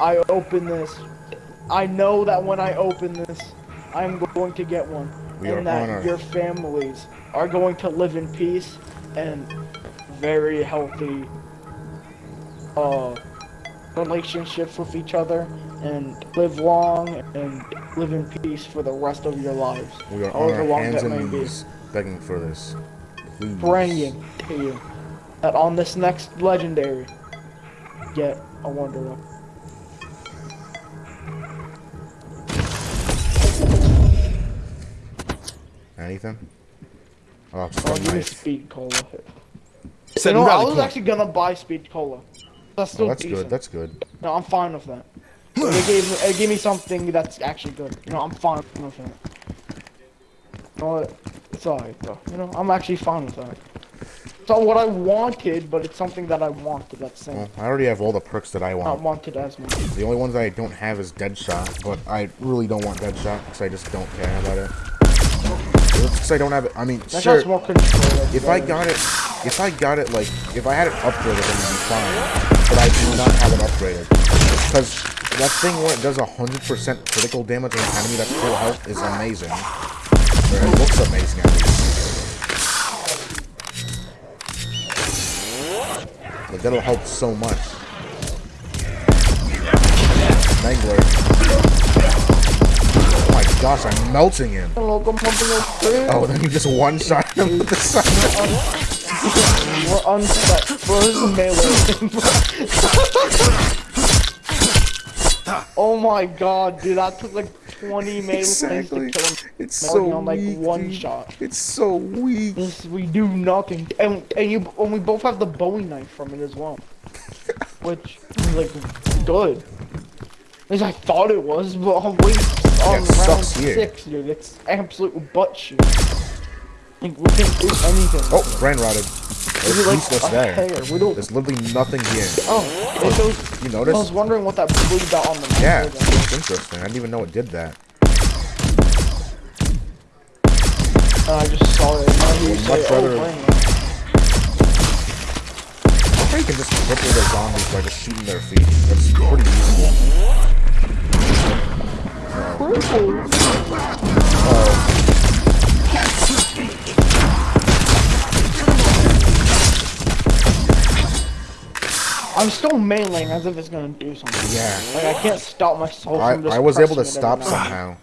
I open this, I know that when I open this, I'm going to get one. We and that honored. your families are going to live in peace and very healthy uh, relationships with each other and live long and live in peace for the rest of your lives. We are however long that may be. Knees begging for this. Please. Praying to you that on this next legendary, get a wonder weapon. Anything? Oh, just Oh, give me speed cola. Set You know, I was actually gonna buy speed cola. That's oh, still Oh, that's decent. good. That's good. No, I'm fine with that. They gave me, it gave me something that's actually good. You know, I'm fine with it. You know what? It's alright though. You know, I'm actually fine with that. It's not what I wanted, but it's something that I wanted. That's saying. Well, I already have all the perks that I Not want. wanted as much. The only ones that I don't have is Deadshot, but I really don't want Deadshot because I just don't care about it. Because I don't have it. I mean, That sure. more control. If I got it, if I got it, like, if I had it upgraded, then it'd be fine. But I do not have it upgraded. Because that thing where it does 100% critical damage on an enemy that's full health is amazing. Or it looks amazing that'll help so much. Mangler. Oh my gosh, I'm melting him. Oh, then you just one-shot him with the. We're. Bro, this melee. [laughs] oh my god, dude, that took like 20 melee Exactly. to kill him. It's so on, like, weak, one dude. shot. It's so weak. This, we do nothing. And, and you and we both have the Bowie knife from it as well. [laughs] Which is like good. At least I thought it was, but on wait on it round six, dude, it's absolute butt shit. Like we can't do anything. Oh, brain rotted. Is There's like useless a there. We don't. There's literally nothing here. Oh, it shows. You I was wondering what that blue dot on the map Yeah, it's interesting. I didn't even know it did that. And I just saw it. I you Would say, much oh, rather- rot." I you can just cripple the zombies by just shooting their feet. That's pretty useful. Cripple. Uh, I'm still meleeing as if it's gonna do something. Yeah. Like I can't stop myself I, from just I was able to pressing it every stop somehow.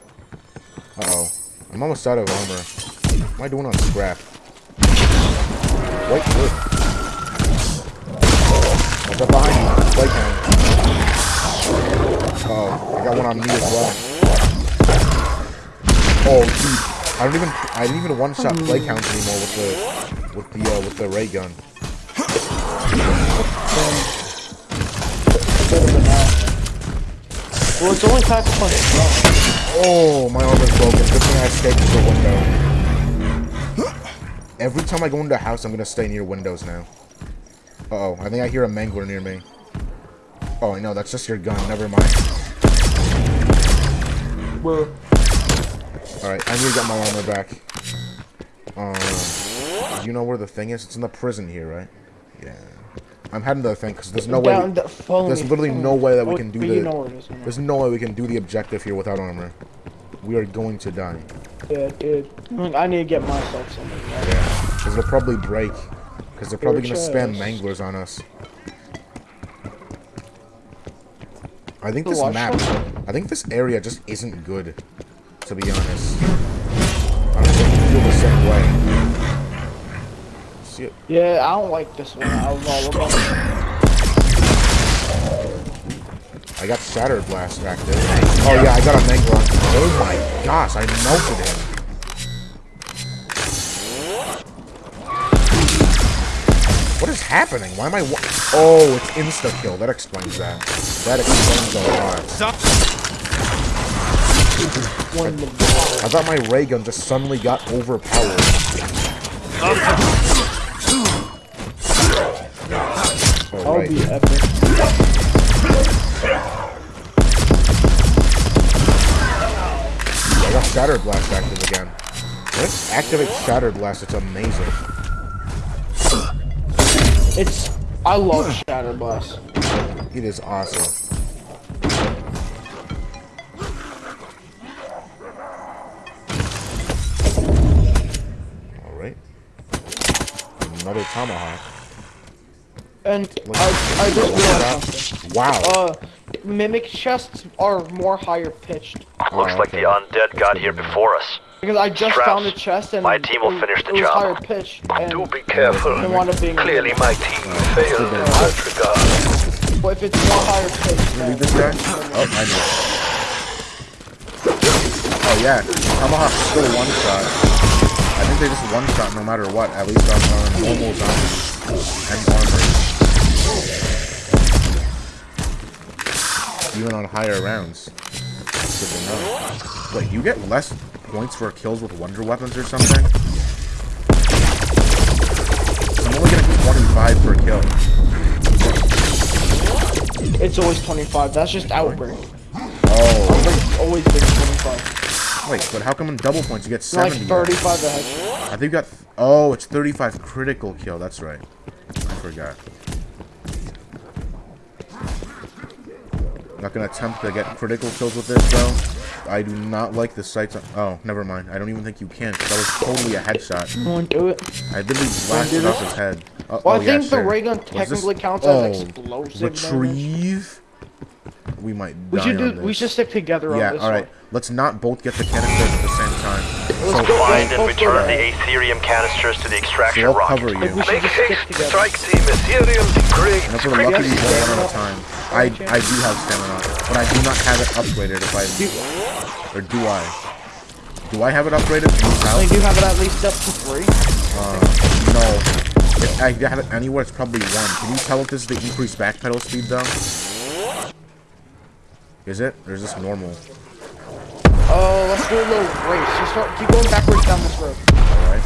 Uh-oh. I'm almost out of armor. What am I doing on scrap? White wood. What's up behind you? Play cam. Uh-oh. I got one on me as well. Oh, dude. I don't even I didn't even one shot play counts anymore with the with the uh, with the ray gun. Well, it's only pack a punch. Oh, my armor's broken. Good thing I escaped through the window. Every time I go into a house, I'm gonna stay near windows now. Uh oh, I think I hear a mangler near me. Oh, no, that's just your gun. Never mind. Well, Alright, I need to get my armor back. Um, you know where the thing is? It's in the prison here, right? Yeah. I'm heading to the thing because there's no way. down We, follow there's literally no way that we can do the. You know where it is. you know. There's no way we can do the objective here without armor. We are going to die. Yeah, dude. I need to get myself something. man. Yeah, because it'll probably break. Because they're probably gonna spam manglers on us. I think this map. I think this area just isn't good. To be honest, I don't feel the same way. See it? Yeah, I don't like this one. I don't know. We're gonna- I got Shattered Blast active. Oh yeah, I got a mangler. Oh my gosh, I melted him. What is happening? Why am I? Oh, it's insta kill. That explains that. That explains a lot. one in I thought my ray gun just suddenly got overpowered. Oh, That would right. be epic. I got Shatter Blast active again. Let's activate Shatter Blast. It's amazing. It's. I love Shatter Blast. It is awesome. Alright. Another tomahawk. And I, I just realized something. Wow. Uh, mimic chests are more higher pitched. Looks Oh, like the undead got here before us. Because I just Strauss, found a chest and my team will it, finish the it was job. higher pitched. And Do be careful. It wound Clearly my team failed in that regard. But if it's more higher pitched, Read then this guy? Oh, I know. Oh yeah, Tomahawk's still one shot. I think they just one shot no matter what, at least on, on normal zombies and armor. Even on higher rounds. Good to know. Wait, you get less points for kills with wonder weapons or something? I'm only getting 25 per kill. it's always 25. That's just Outbreak. Oh, Outbreak's always been 25. wait, but how come in double points you get It's like 35 a. I think you got. Oh, it's 35 critical kill. That's right. I forgot. Not gonna attempt to get critical kills with this though. I do not like the sights. On, oh, never mind. I don't even think you can. That was totally a headshot. To do it? I literally blasted off his head. Uh, oh, Well, oh, I yeah, think the sure. ray gun technically counts oh, as explosive damage. Retrieve. We might. We die should do. We should stick together Yeah. on this All right. one. Let's not both get the canisters at the same time. Let's So. Find and return the. Aetherium canisters to the extraction I'll rocket. cover you. Like, we should Make just haste, strike team Aetherium degrade. And if we're lucky, we Yes, go one at stamina. time. I I do have stamina, but I do not have it upgraded. If I or do I? Do I have it upgraded? I have? think you have it at least up to three. Uh, no. If I have it anywhere, it's probably one. Can you tell if this is the increased backpedal speed though? Is it? Or is this normal? Oh, let's do a little race. Just start, keep going backwards down this road. Alright.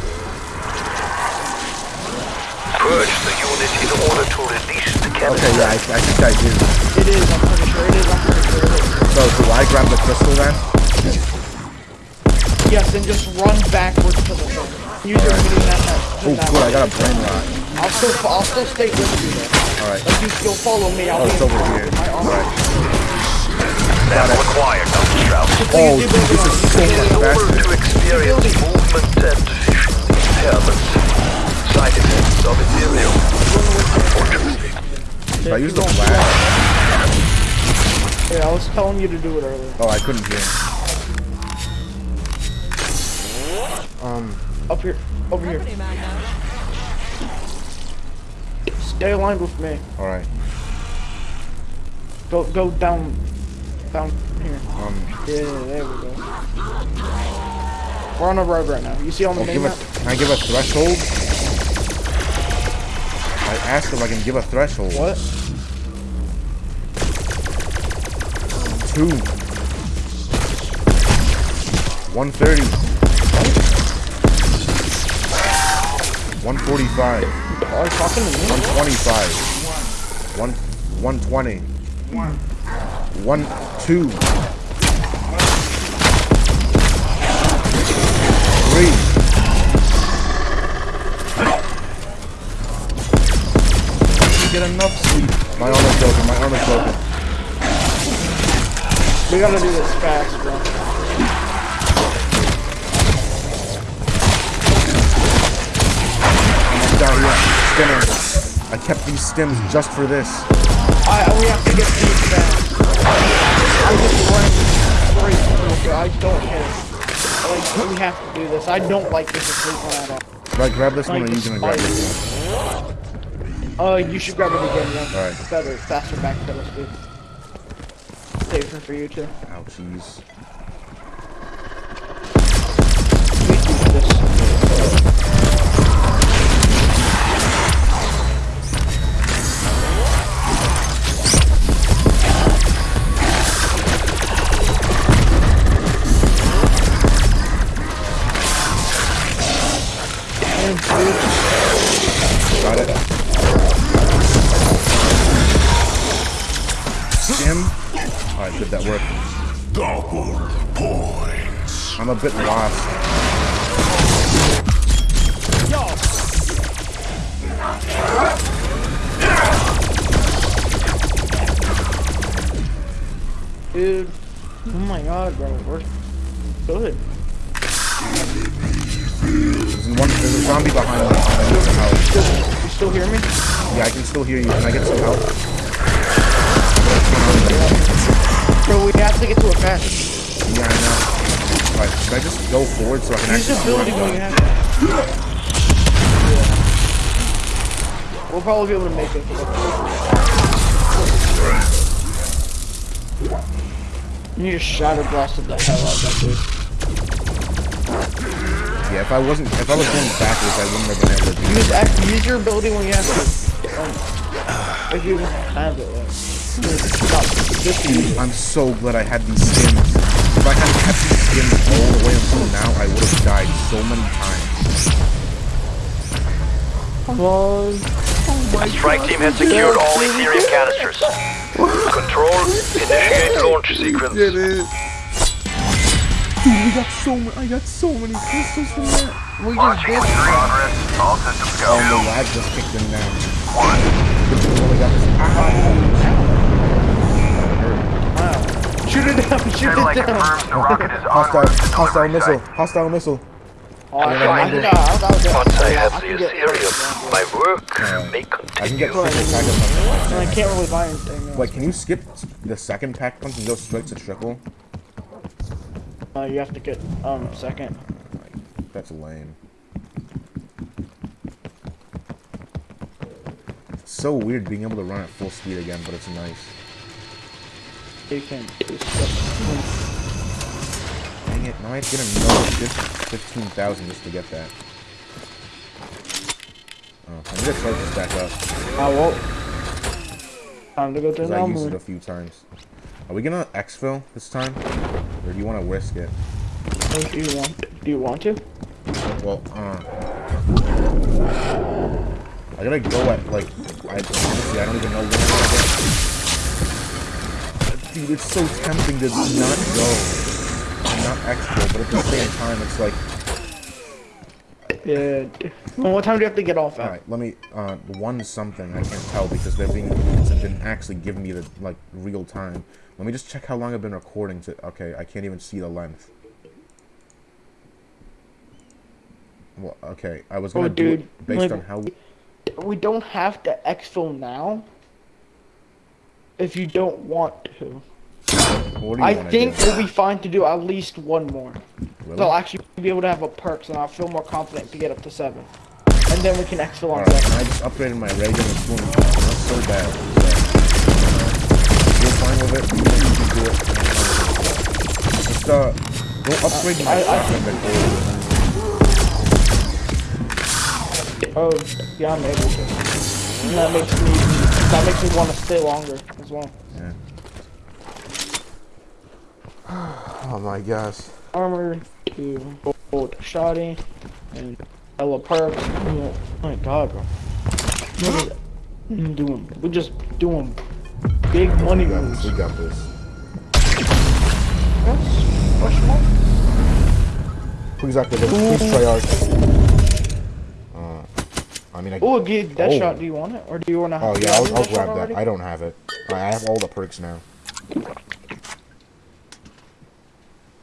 Purge the unit in order to release the cannon. Okay, yeah, I, I think I do. It is. I'm pretty sure it is. I'm pretty sure it is. So, do I grab the crystal then? Yes, and just run backwards to the thing. Use your mini net. Oh, good, I got a brain rot. I'll still. I'll still stay with you there. Alright. Like you still follow me. I'll Oh, be it's over here. my arm. Alright. That's required, Dr. Strauss. Oh, dude, this is so In much order to experience movement and vision impairment, side effects of Aetherium, unfortunately. If I use the flash. Yeah, I was telling you to do it earlier. Oh, I couldn't hear. Um... Up here. Over here. Stay aligned with me. Alright. Go go down down here. Um, Yeah, there we go. We're on a road right now. You see on the oh, main give a, can I give a threshold? I asked if I can give a threshold. What? Two. 130. 145. Are you talking to me? 125. One, 120. One, two. Three. You get enough sleep. My arm is broken. My arm is broken. We gotta do this fast, bro. I'm down here. Stimmer. I kept these stims just for this. I we have to get these fast. I just ran straight I don't care. Like we have to do this. I don't like this asleep one at all. Right, grab this one, or Like you the gonna grab this one? Uh, you should grab it again, yeah. Alright. Better, faster back pedal speed. Safer for you too. Ouchies. That work? Double points. I'm a bit lost. Dude. Oh my god, bro. We're good. There's, one, there's a zombie behind me. I need some help. Still, you still hear me? Yeah, I can still hear you. Can I get some help? Bro, we have to get to a fast. Yeah, I know. Right, should I just go forward so I can Use actually the building when you have to. We'll probably be able to make it. You need to shatter blast the hell out of that dude. Yeah, if I wasn't, if I was going backwards, I wouldn't have been able to do Use, use your ability when you have to. Um, if you have it. Like, stop. Just use it. I'm so glad I had these skins. If I hadn't kept these skins all the way until now, I would have died so many times. Come on. The strike team has secured all the Aetherium canisters. Control, initiate launch sequence. Did it. Dude, we got so many, I got so many crystals from that. We just did. All systems Oh, go. the lag just kicked in now. We only got this. Ow. Shoot it down, shoot it down. rocket is Hostile, hostile missile, hostile missile. Oh, I can, I can, I can, I can, Once I have I the can get Aetherium, my work may I can continue. get triple pack of And I can't really buy anything. now. Wait, can you skip the second pack punch and go straight to triple? Uh, you have to get um second. That's lame. So weird being able to run at full speed again, but it's nice. You can. Dang it, now I have to get another 15,000 just to get that. Oh, I need to charge this back up, I won't. Time to go to the I used it a few times. Are we gonna exfil this time? Or do you want to risk it? Do you want? Do you want to? Well, uh... I gotta go at, like, I, honestly, I don't even know when I'm gonna. Dude, it's so tempting to not go. Not extra, but at the same time, it's like... Yeah. Well, what time do you have to get off at? Alright, let me, uh, one something, I can't tell because they're being, it didn't actually give me the, like, real time. Let me just check how long I've been recording to, okay, I can't even see the length. Well, okay, I was gonna Oh, do dude, it based like- on how, We don't have to exfil now. If you don't want to. what do you I think do? we'll be fine to do at least one more. Really? So I'll actually be able to have a perks and I'll feel more confident to get up to seven. And then we can exfil on seven. I just upgraded my gun and boom, not so bad. You're fine with it, you can do it. I'm fine with it. Just, uh, go upgrade my I- I- shotgun Oh, yeah, I'm able to. And that makes me that makes me want to stay longer as well. Yeah. [sighs] Oh my gosh. Armor to gold shoddy and hella perks. Oh my god, bro. What is it? Doing? We're just doing big money We got moves. this, we got this. Yes. Question mark? Please activate, please Treyarch. I mean, I, Oh, get that Oh. shot. Do you want it, or do you want to? oh yeah, I'll, I'll grab that. I don't have it. I have all the perks now.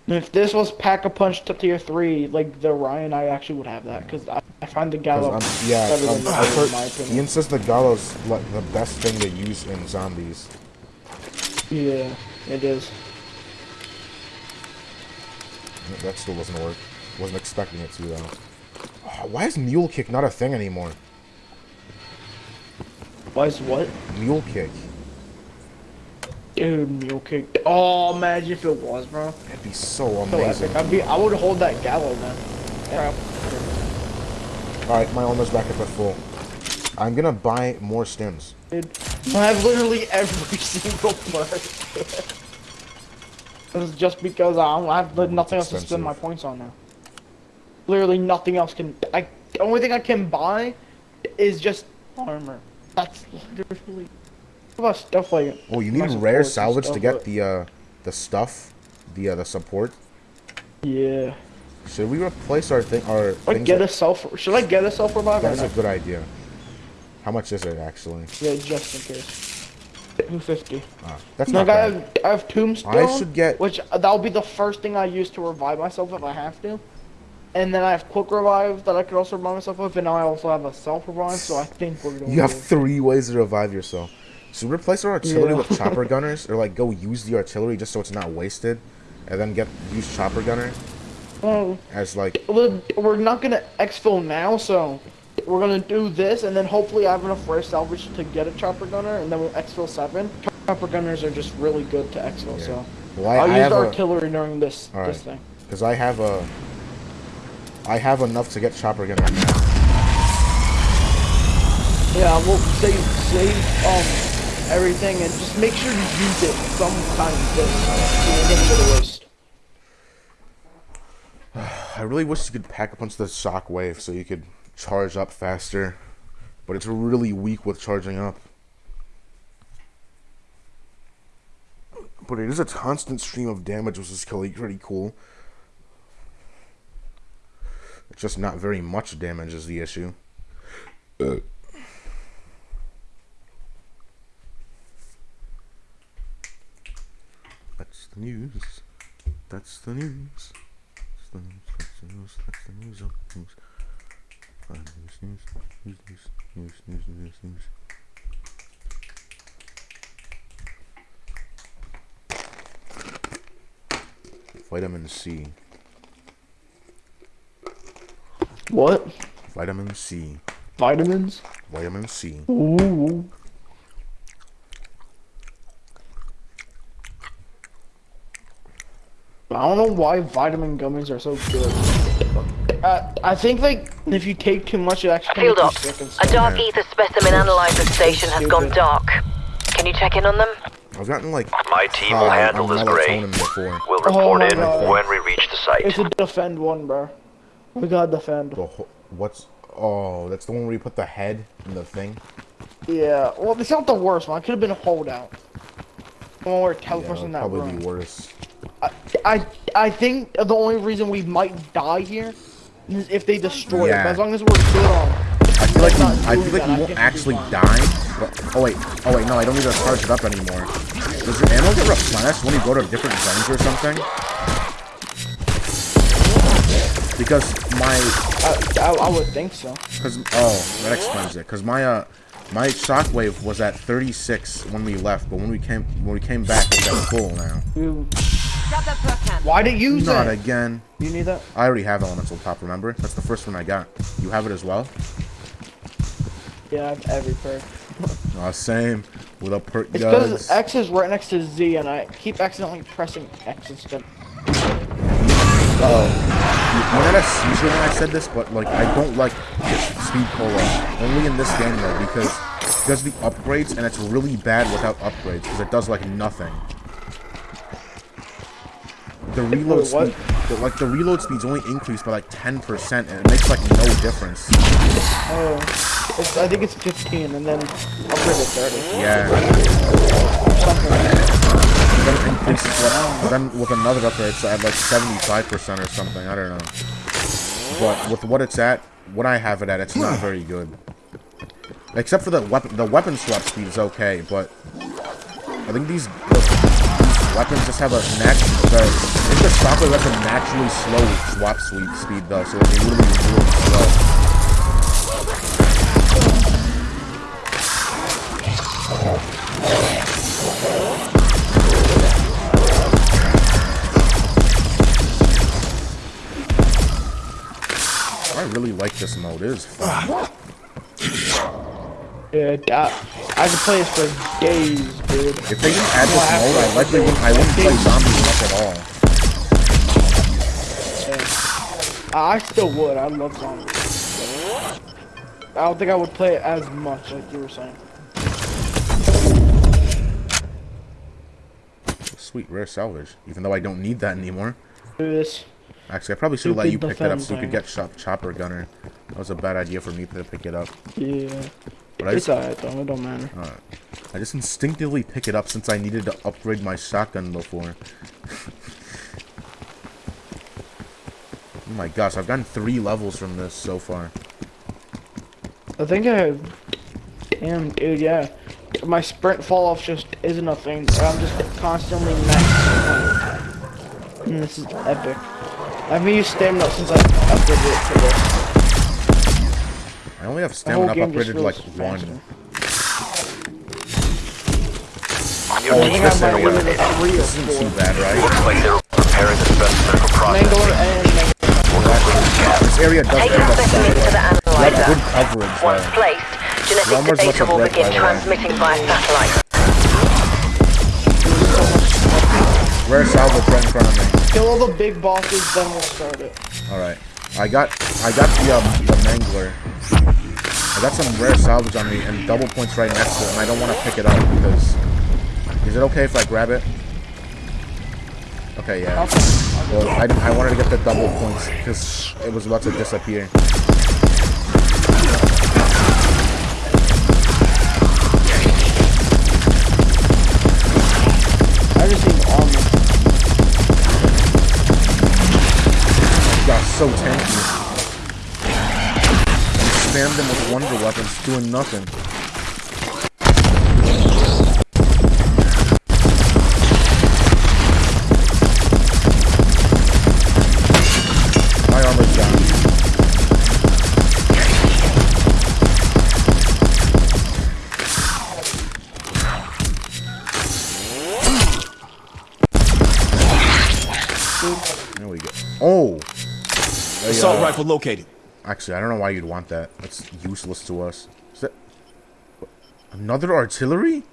If this was pack a punch to tier three, like the Ryan, I actually would have that because I, I find the Gallo um, yeah, better um, than I've heard, in my opinion. Ian says the Gallo's like the best thing to use in zombies. Yeah, it is. That still doesn't work. Wasn't expecting it to though. Oh, why is mule kick not a thing anymore? Why is what? Mule kick. Dude, mule kick. Oh, imagine if it was, bro. That'd be so So amazing. epic. I'd be, I would hold that Gallo then. Yeah. Alright, my almost back up at full. I'm gonna buy more stems. Dude, I have literally every [laughs] single part. This [laughs] is just because I, don't, I have li- nothing else to spend my points on now. Literally nothing else can. I the only thing I can buy is just armor. That's literally. What about stuff like? Oh, you need rare salvage to get but- the uh the stuff, the uh, the support. Yeah. Should we replace our thing? Our Like things get that- a self. Should I get a self revive? That is a good idea. How much is it actually? Yeah, just in case. Two fifty. Ah, that's Like not I bad. have, I have tombstone. I should get- Which uh, that'll be the first thing I use to revive myself if I have to. And then I have quick revive that I could also revive myself with, and now I also have a self revive. So I think we're going. You have three ways to revive yourself. So replace our artillery Yeah. with chopper [laughs] gunners, or like go use the artillery just so it's not wasted, and then get use chopper gunner Well, as like we're not gonna exfil now, so we're gonna do this, and then hopefully I have enough rare salvage to get a chopper gunner, and then we'll exfil seven. Chopper gunners are just really good to exfil, Yeah. so well, I, I'll I use have the a artillery during this All this thing. because I have a I have enough to get chopper gunner now. Yeah, we'll save save um everything and just make sure you use it sometime this so you get to the waste. [sighs] I really wish you could pack a bunch of the shockwave so you could charge up faster, but it's really weak with charging up. But it is a constant stream of damage, which is really pretty cool. Just not very much damage is the issue. Uh. That's the news. That's the news. That's the news. That's the news. That's the news. oh, News. Uh, news. News. News. News. News. News. News. News. Vitamin C. What? Vitamin C. Vitamins? Vitamin C. Ooh. I don't know why vitamin gummies are so good. Uh, I think like if you take too much, it actually Field ops. you sick and A stuff. dark ether specimen analyzer station has gone dark. Can you check in on them? I've gotten like My team will handle this gray. We'll Oh report my in God. when we reach the site. It's a defend one, bro. We gotta defend. The whole, what's oh that's the one where you put the head in the thing. Yeah. Well, it's not the worst one. It could have been a holdout. The one where it Yeah, teleports that'd in that probably room. be worse. I I I think the only reason we might die here is if they destroy it. Yeah. But as long as we're good on. I feel like we, I feel like you won't actually die. But, oh wait, oh wait, no, I don't need to charge it up anymore. Does your ammo get replenished when you go to different zones or something? Because my, I, I, I would think so. cause oh, that explains it. Cause my uh, my shockwave was at 36 when we left, but when we came when we came back, it's at full now. Why did you use Not it? again. You need that? I already have elemental top. Remember? That's the first one I got. You have it as well. Yeah, I have every perk. [laughs] Uh, same. With a perk It's because. X is right next to Z, and I keep accidentally pressing X instead. Oh. Have seizure when I said this, but like I don't like speed cola. Only in this game though, because it does the upgrades and it's really bad without upgrades because it does like nothing. The reload speed, the, like the reload speed's only increased by like 10% and it makes like no difference. Oh, it's, I think it's 15, and then upgrade to 30. Yeah. Something like that. Then it increases then with another upgrade it's at like 75% or something. I don't know. But with what it's at, what I have it at, it's not very good. Except for the weapon, the weapon swap speed is okay, but I think these, these weapons just have a natural. The, I think the shockwave has a naturally slow swap sweep speed though, so they really, really slow. I really like this mode. It is fun. Yeah, that, I could play this for days, dude. If they didn't add this mode, I likely wouldn't, I wouldn't play zombies much at all. I still would. I love zombies. I don't think I would play it as much, like you were saying. Sweet rare salvage, even though I don't need that anymore. Do this. Actually, I probably should have let you pick that up so you could get chop chopper gunner. That was a bad idea for me to pick it up. Yeah. But I It's alright though. It don't matter. I just instinctively pick it up since I needed to upgrade my shotgun before. [laughs] oh my gosh, I've gotten three levels from this so far. I think I have. Damn, dude, yeah. My sprint fall off just isn't a thing. I'm just constantly maxed. And this is epic. I haven't used stamina since I upgraded it to this. I only have The whole stamina up upgraded like feels one. faster. Your Oh, I team think has I been might go to eliminated. the three or This isn't too four. Looks bad, right? like they're preparing the specimen for Mangler processing. and Mangler. This area does Take end the up specimen solid. You have good analyzer. coverage Once there. placed, genetic Lumber's data will begin by the way. transmitting via satellite. Rare salvage right in front of me. Kill all the big bosses, then we'll start it. Alright. I got I got the um the mangler. I got some rare salvage on me and double points right next to it and I don't want to pick it up because is it okay if I grab it? Okay, yeah. Well, I, I wanted to get the double points because it was about to disappear. Spammed them with wonder weapons, doing nothing. My armor's down. There we go. Oh! Assault rifle located. Actually, I don't know why you'd want that. That's useless to us. Is that another artillery?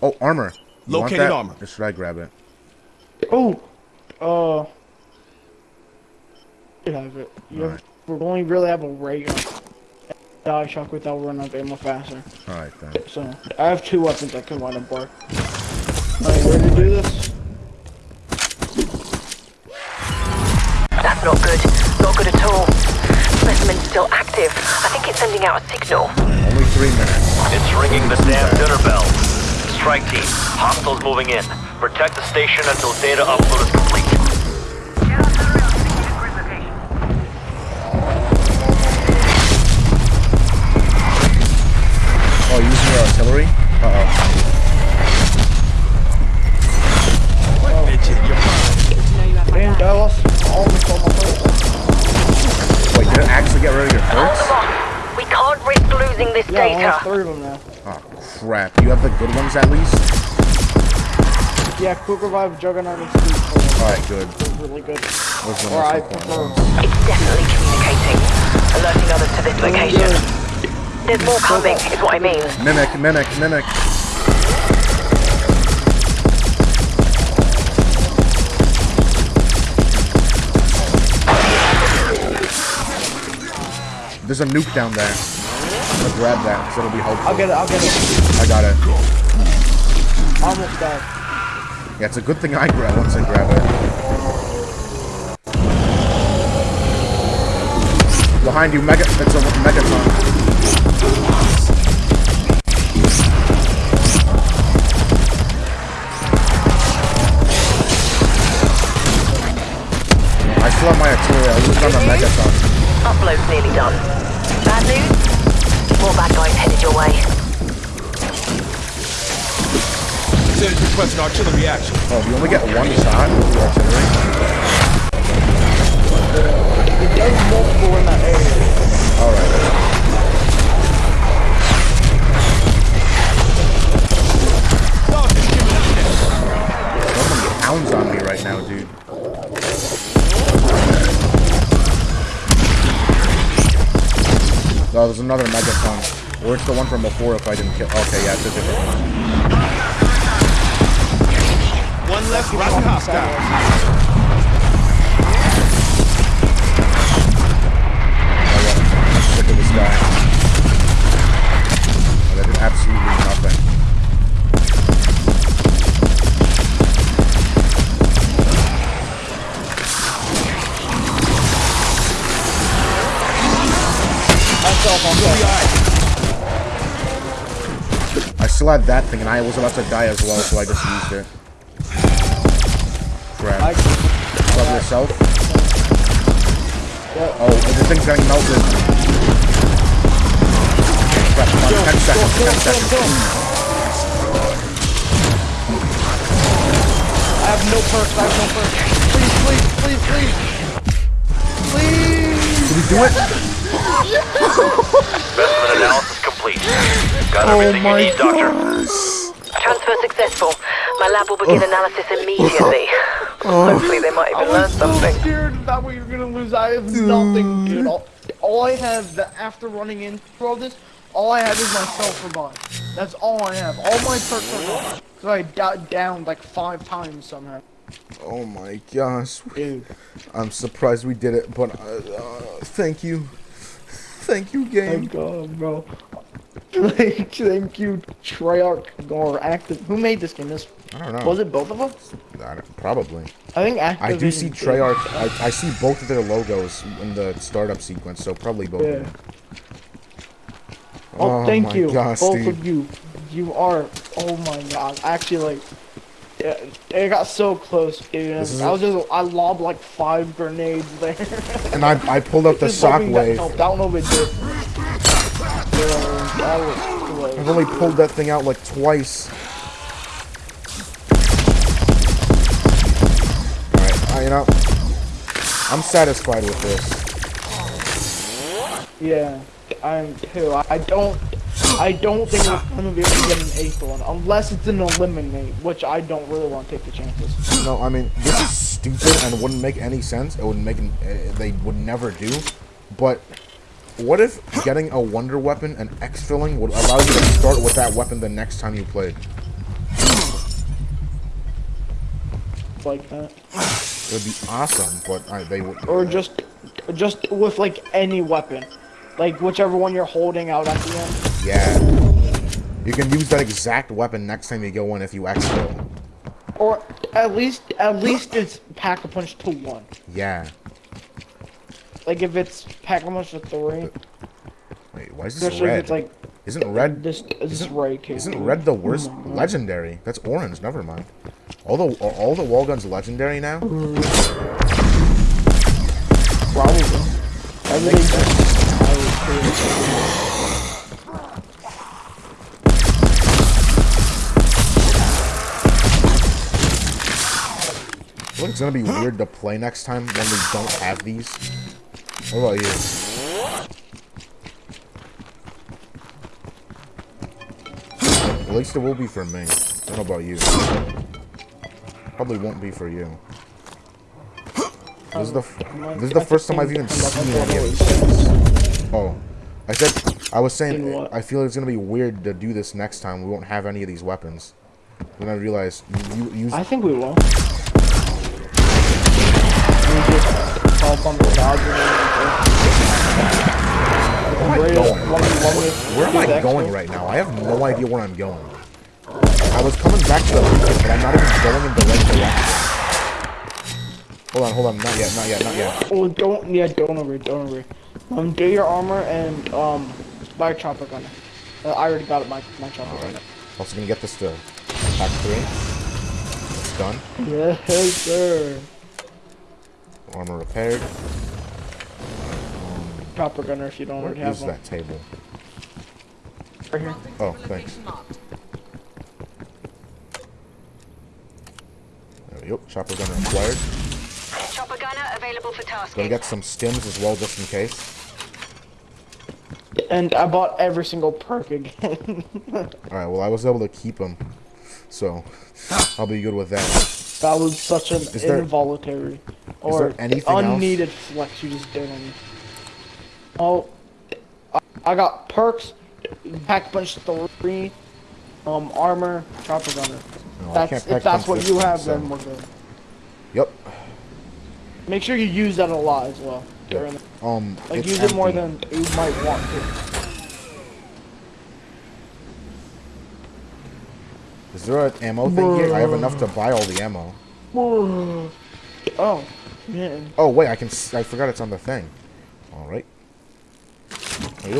Oh, armor. You want Located that? armor. Or should I grab it? Oh, uh, you have it. You have, we only really have a ray gun. Die shock without running out of ammo faster. All right then. So I have two weapons that can wind up work. Alright, ready to do this? That's not good. Not good at all. Specimen's still active. I think it's sending out a signal. Only three minutes. It's ringing the damn dinner bell. Strike team, hostiles moving in. Protect the station until data upload is complete. Oh, using your artillery? Uh oh. Midget, you're fine. And I lost almost get rid of your Hold perks? them off. We can't risk losing this Yeah, data. lost three of them now. Oh crap! You have the good ones at least. Yeah, Quick Revive, Juggernaut, and Speed All right, good. are really good. Those are the Or most I important prefer. ones. It's definitely communicating. Alerting others to this oh, location. There's more coming, is what I mean. Mimic, mimic, mimic. There's a nuke down there. I'm gonna grab that, because it'll be helpful. I'll get it, I'll get it. I got it. Almost died. Yeah, it's a good thing I grab once I grab it. Behind you, mega. It's a megaton. I still have my artillery. I used on the megaton. Upload's nearly done. Bad news? More bad guys headed your way. Lieutenant requesting artillery action. Oh, you only get one shot with the artillery. It does multiple in that area. All right. Dog is giving up this. So pounds on me right now, dude. Oh, there's another megaton. Or it's the one from before if I didn't kill. Okay, yeah, it's a different one. One less rotten hostile. I'm sick of this guy. Oh, that did absolutely nothing. Myself on that. alright. still had that thing, and I was about to die as well, so I just used it. Crap. I, Love yourself. Yeah. Oh, the thing's getting melted. Crap, come on, 10 seconds, 10 seconds. I have no perks. I have no perks. Please, please, please, please. Please. Did we do it? Specimen analysis complete. Got Oh everything you my need, Doctor. gosh. Transfer successful. My lab will begin analysis immediately. [laughs] Hopefully they might even learn was so something. scared that we were gonna lose. I have nothing, dude. All, all I have that after running into all this, all I have is my myself revive. That's all I have. All my perks are gone. So I got down like five times somehow. Oh my gosh. Dude. I'm surprised we did it, but uh, uh, thank you. Thank you, game. Thank God, bro. Like, thank you, Treyarch or Active. Who made this game? This I don't know. was it both of us? I probably. I think Activision. I do see. Treyarch. I, I see both of their logos in the startup sequence, so probably both. Yeah. of them. Oh, Oh thank you, gosh, both dude. of you. You are. Oh my God! Actually, like, yeah, it got so close, dude. I was just, I lobbed like five grenades there. [laughs] And I I pulled up the sock hoping that shockwave. helped. I don't know if it did. Yeah, that was I've only pulled that thing out like twice. Alright, uh, you know, I'm satisfied with this. Yeah, I'm too. I I don't. I don't think we're gonna be able to get an eighth one unless it's an eliminate, which I don't really want to take the chances. No, I mean, this is stupid and wouldn't make any sense. It would make, an, uh, they would never do. But what if getting a wonder weapon and exfilling would allow you to start with that weapon the next time you played? Like that. It would be awesome, but uh, they would. or just just with like any weapon like whichever one you're holding out at the end Yeah. You can use that exact weapon next time you go in if you exfil. or at least at least it's pack a punch to one Yeah. like if it's pack a punch to three Wait, why is this especially red? if it's like Isn't red this this isn't- right case Isn't red the worst? Oh legendary. That's orange. Never mind. All the are all the wall guns legendary now. probably everything it's gonna be weird to play next time when we don't have these. What about you? At least it will be for me. Know about you. Probably won't be for you. This is the f- this is the first time I've even seen any of these. Oh, I said I was saying I feel it's gonna be weird to do this next time. We won't have any of these weapons. Then I realized you, you use I think we will just call up on the Where am I Where going? Am I going right now? I have no idea where I'm going. I was coming back to the beacon, but I'm not even going in the right direction. Hold on, hold on. Not yet, not yet, not yet. Oh, don't, yeah, don't worry, don't worry. Um, get your armor and, um, buy a chopper gunner. Uh, I already got it, my, my chopper gunner. Also gonna get this to pack three. It's done. Yes, sir. Armor repaired. Chopper gunner if you don't Where already have is one. that table? Right here. Oh, thanks. There we go. Chopper gunner acquired. Chopper gunner available for Gonna tasking. get some stims as well, just in case. And I bought every single perk again. [laughs] Alright, well, I was able to keep them. So, I'll be good with that. That was such an there- involuntary or there else? unneeded flex you just did on me. Oh, I, got perks, pack punch three, um, armor, chopper gunner. No, that's if that's what you have, so- then we're good. Yep. Make sure you use that a lot as well. During the, Um, like use it more than you might want to. Is there an ammo thing here? I have enough to buy all the ammo. Oh, man. Oh wait, I can. s- I forgot it's on the thing. All right. There.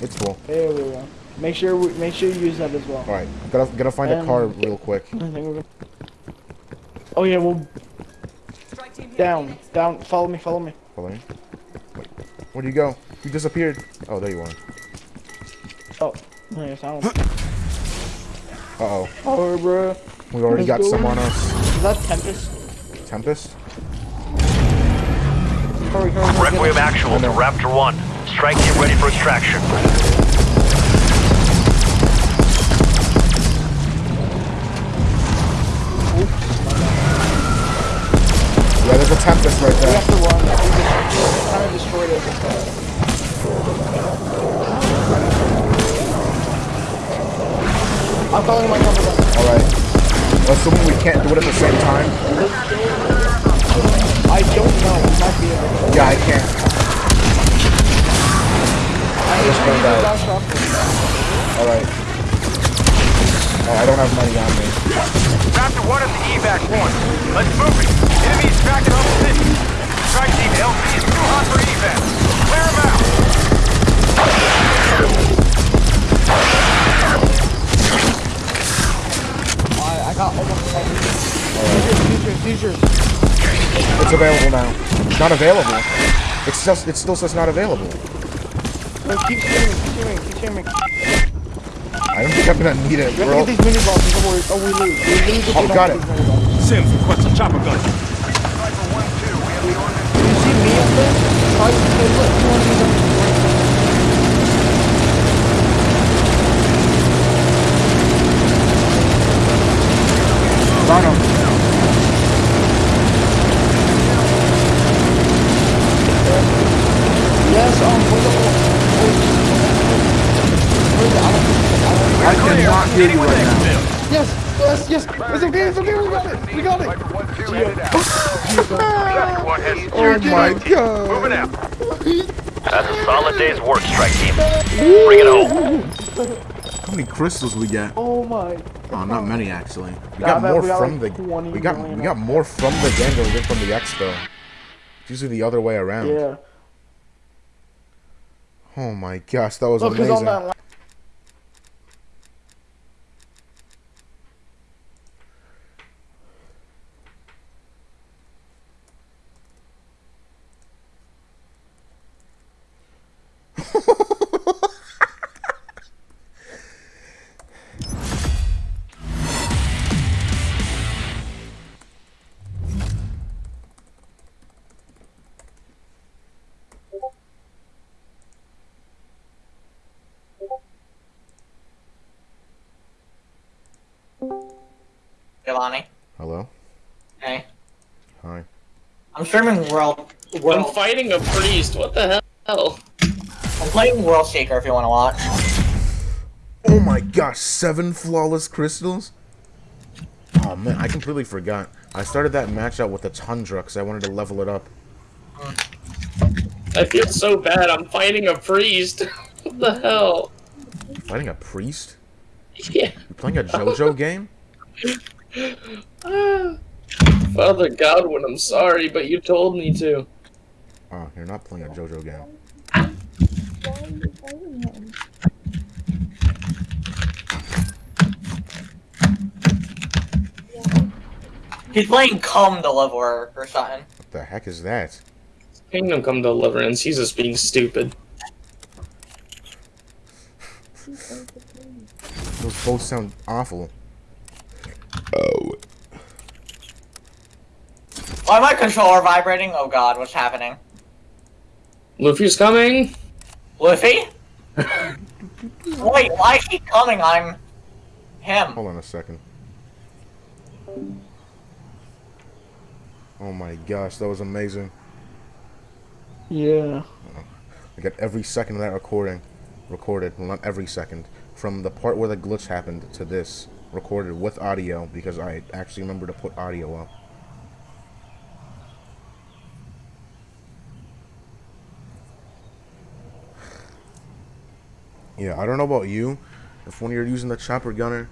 It's full. There we go. Make sure we, make sure you use that as well. All right, gotta gotta find a Um, car real quick. I think we're. Oh yeah, well. Down, down. Follow me, follow me. Follow me. Wait, where'd you go? You disappeared. Oh, there you are. Oh, nice. I don't. Uh oh, Oh, bro. we already got Let's go. some on us. Is that Tempest? Tempest. Hurry, hurry, hurry. Requiem actual to Raptor 1. Strike team ready for extraction. Yeah, there's a Tempest right We there. have to run. We just kind of destroyed it. I'm calling my cover then. All right. Assuming we can't do it at the same time. I don't know. We might be able to. Yeah, I can't. I just need found out. bounce off this. All right. Oh, I don't have money on me. Raptor 1 at the evac point. Let's move it. Enemies tracking on the city. Strike team LC is too hot for evac. Clear them out. I, I got almost everything. Seizures, seizures, seizures. It's available now. It's not available. It's just it still says not available. No, keep streaming, keep streaming, keep streaming. I don't think I'm gonna need it, We have to bro. get these mini bombs before we, oh, we lose. We lose if Oh, we don't got get it. these mini bombs. Sims requests a chopper gun. Do you see me up there? Try to hey, look, you want to use them? Got him. Yes, um, hold on, hold on. Where's the- I don't- I don't- cannot hear you right now. Yes, yes, yes. It's okay, it's okay, we got it. We got it. Oh my god. Moving out. That's a solid day's work, strike team. Bring it home. How many crystals we get? Oh my. Oh, not many actually. We got more we got from like the we got we got more from the gang than we did from the expo. It's usually the other way around. Yeah. Oh my gosh, that was Look, amazing. I'm World. I'm fighting a priest. What the hell? I'm playing World Shaker if you want to watch. Oh my gosh, seven flawless crystals? Oh man, I completely forgot. I started that match out with the Tundra because I wanted to level it up. I feel so bad. I'm fighting a priest. [laughs] what the hell? Fighting a priest? Yeah. You playing a JoJo [laughs] game? Ah. Father Godwin, I'm sorry, but you told me to. Oh, you're not playing a JoJo game. He's playing Come the Deliverer or something. What the heck is that? Kingdom Come Deliverance. He's just being stupid. Those both sound awful. Oh. Oh, why my controller vibrating? Oh god, what's happening? Luffy's coming. Luffy? [laughs] Wait, why is he coming? I'm him. Hold on a second. Oh my gosh, that was amazing. Yeah. I got every second of that recording recorded. Well, not every second. From the part where the glitch happened to this recorded with audio because I actually remember to put audio up. Yeah, I don't know about you. If when you're using the chopper gunner,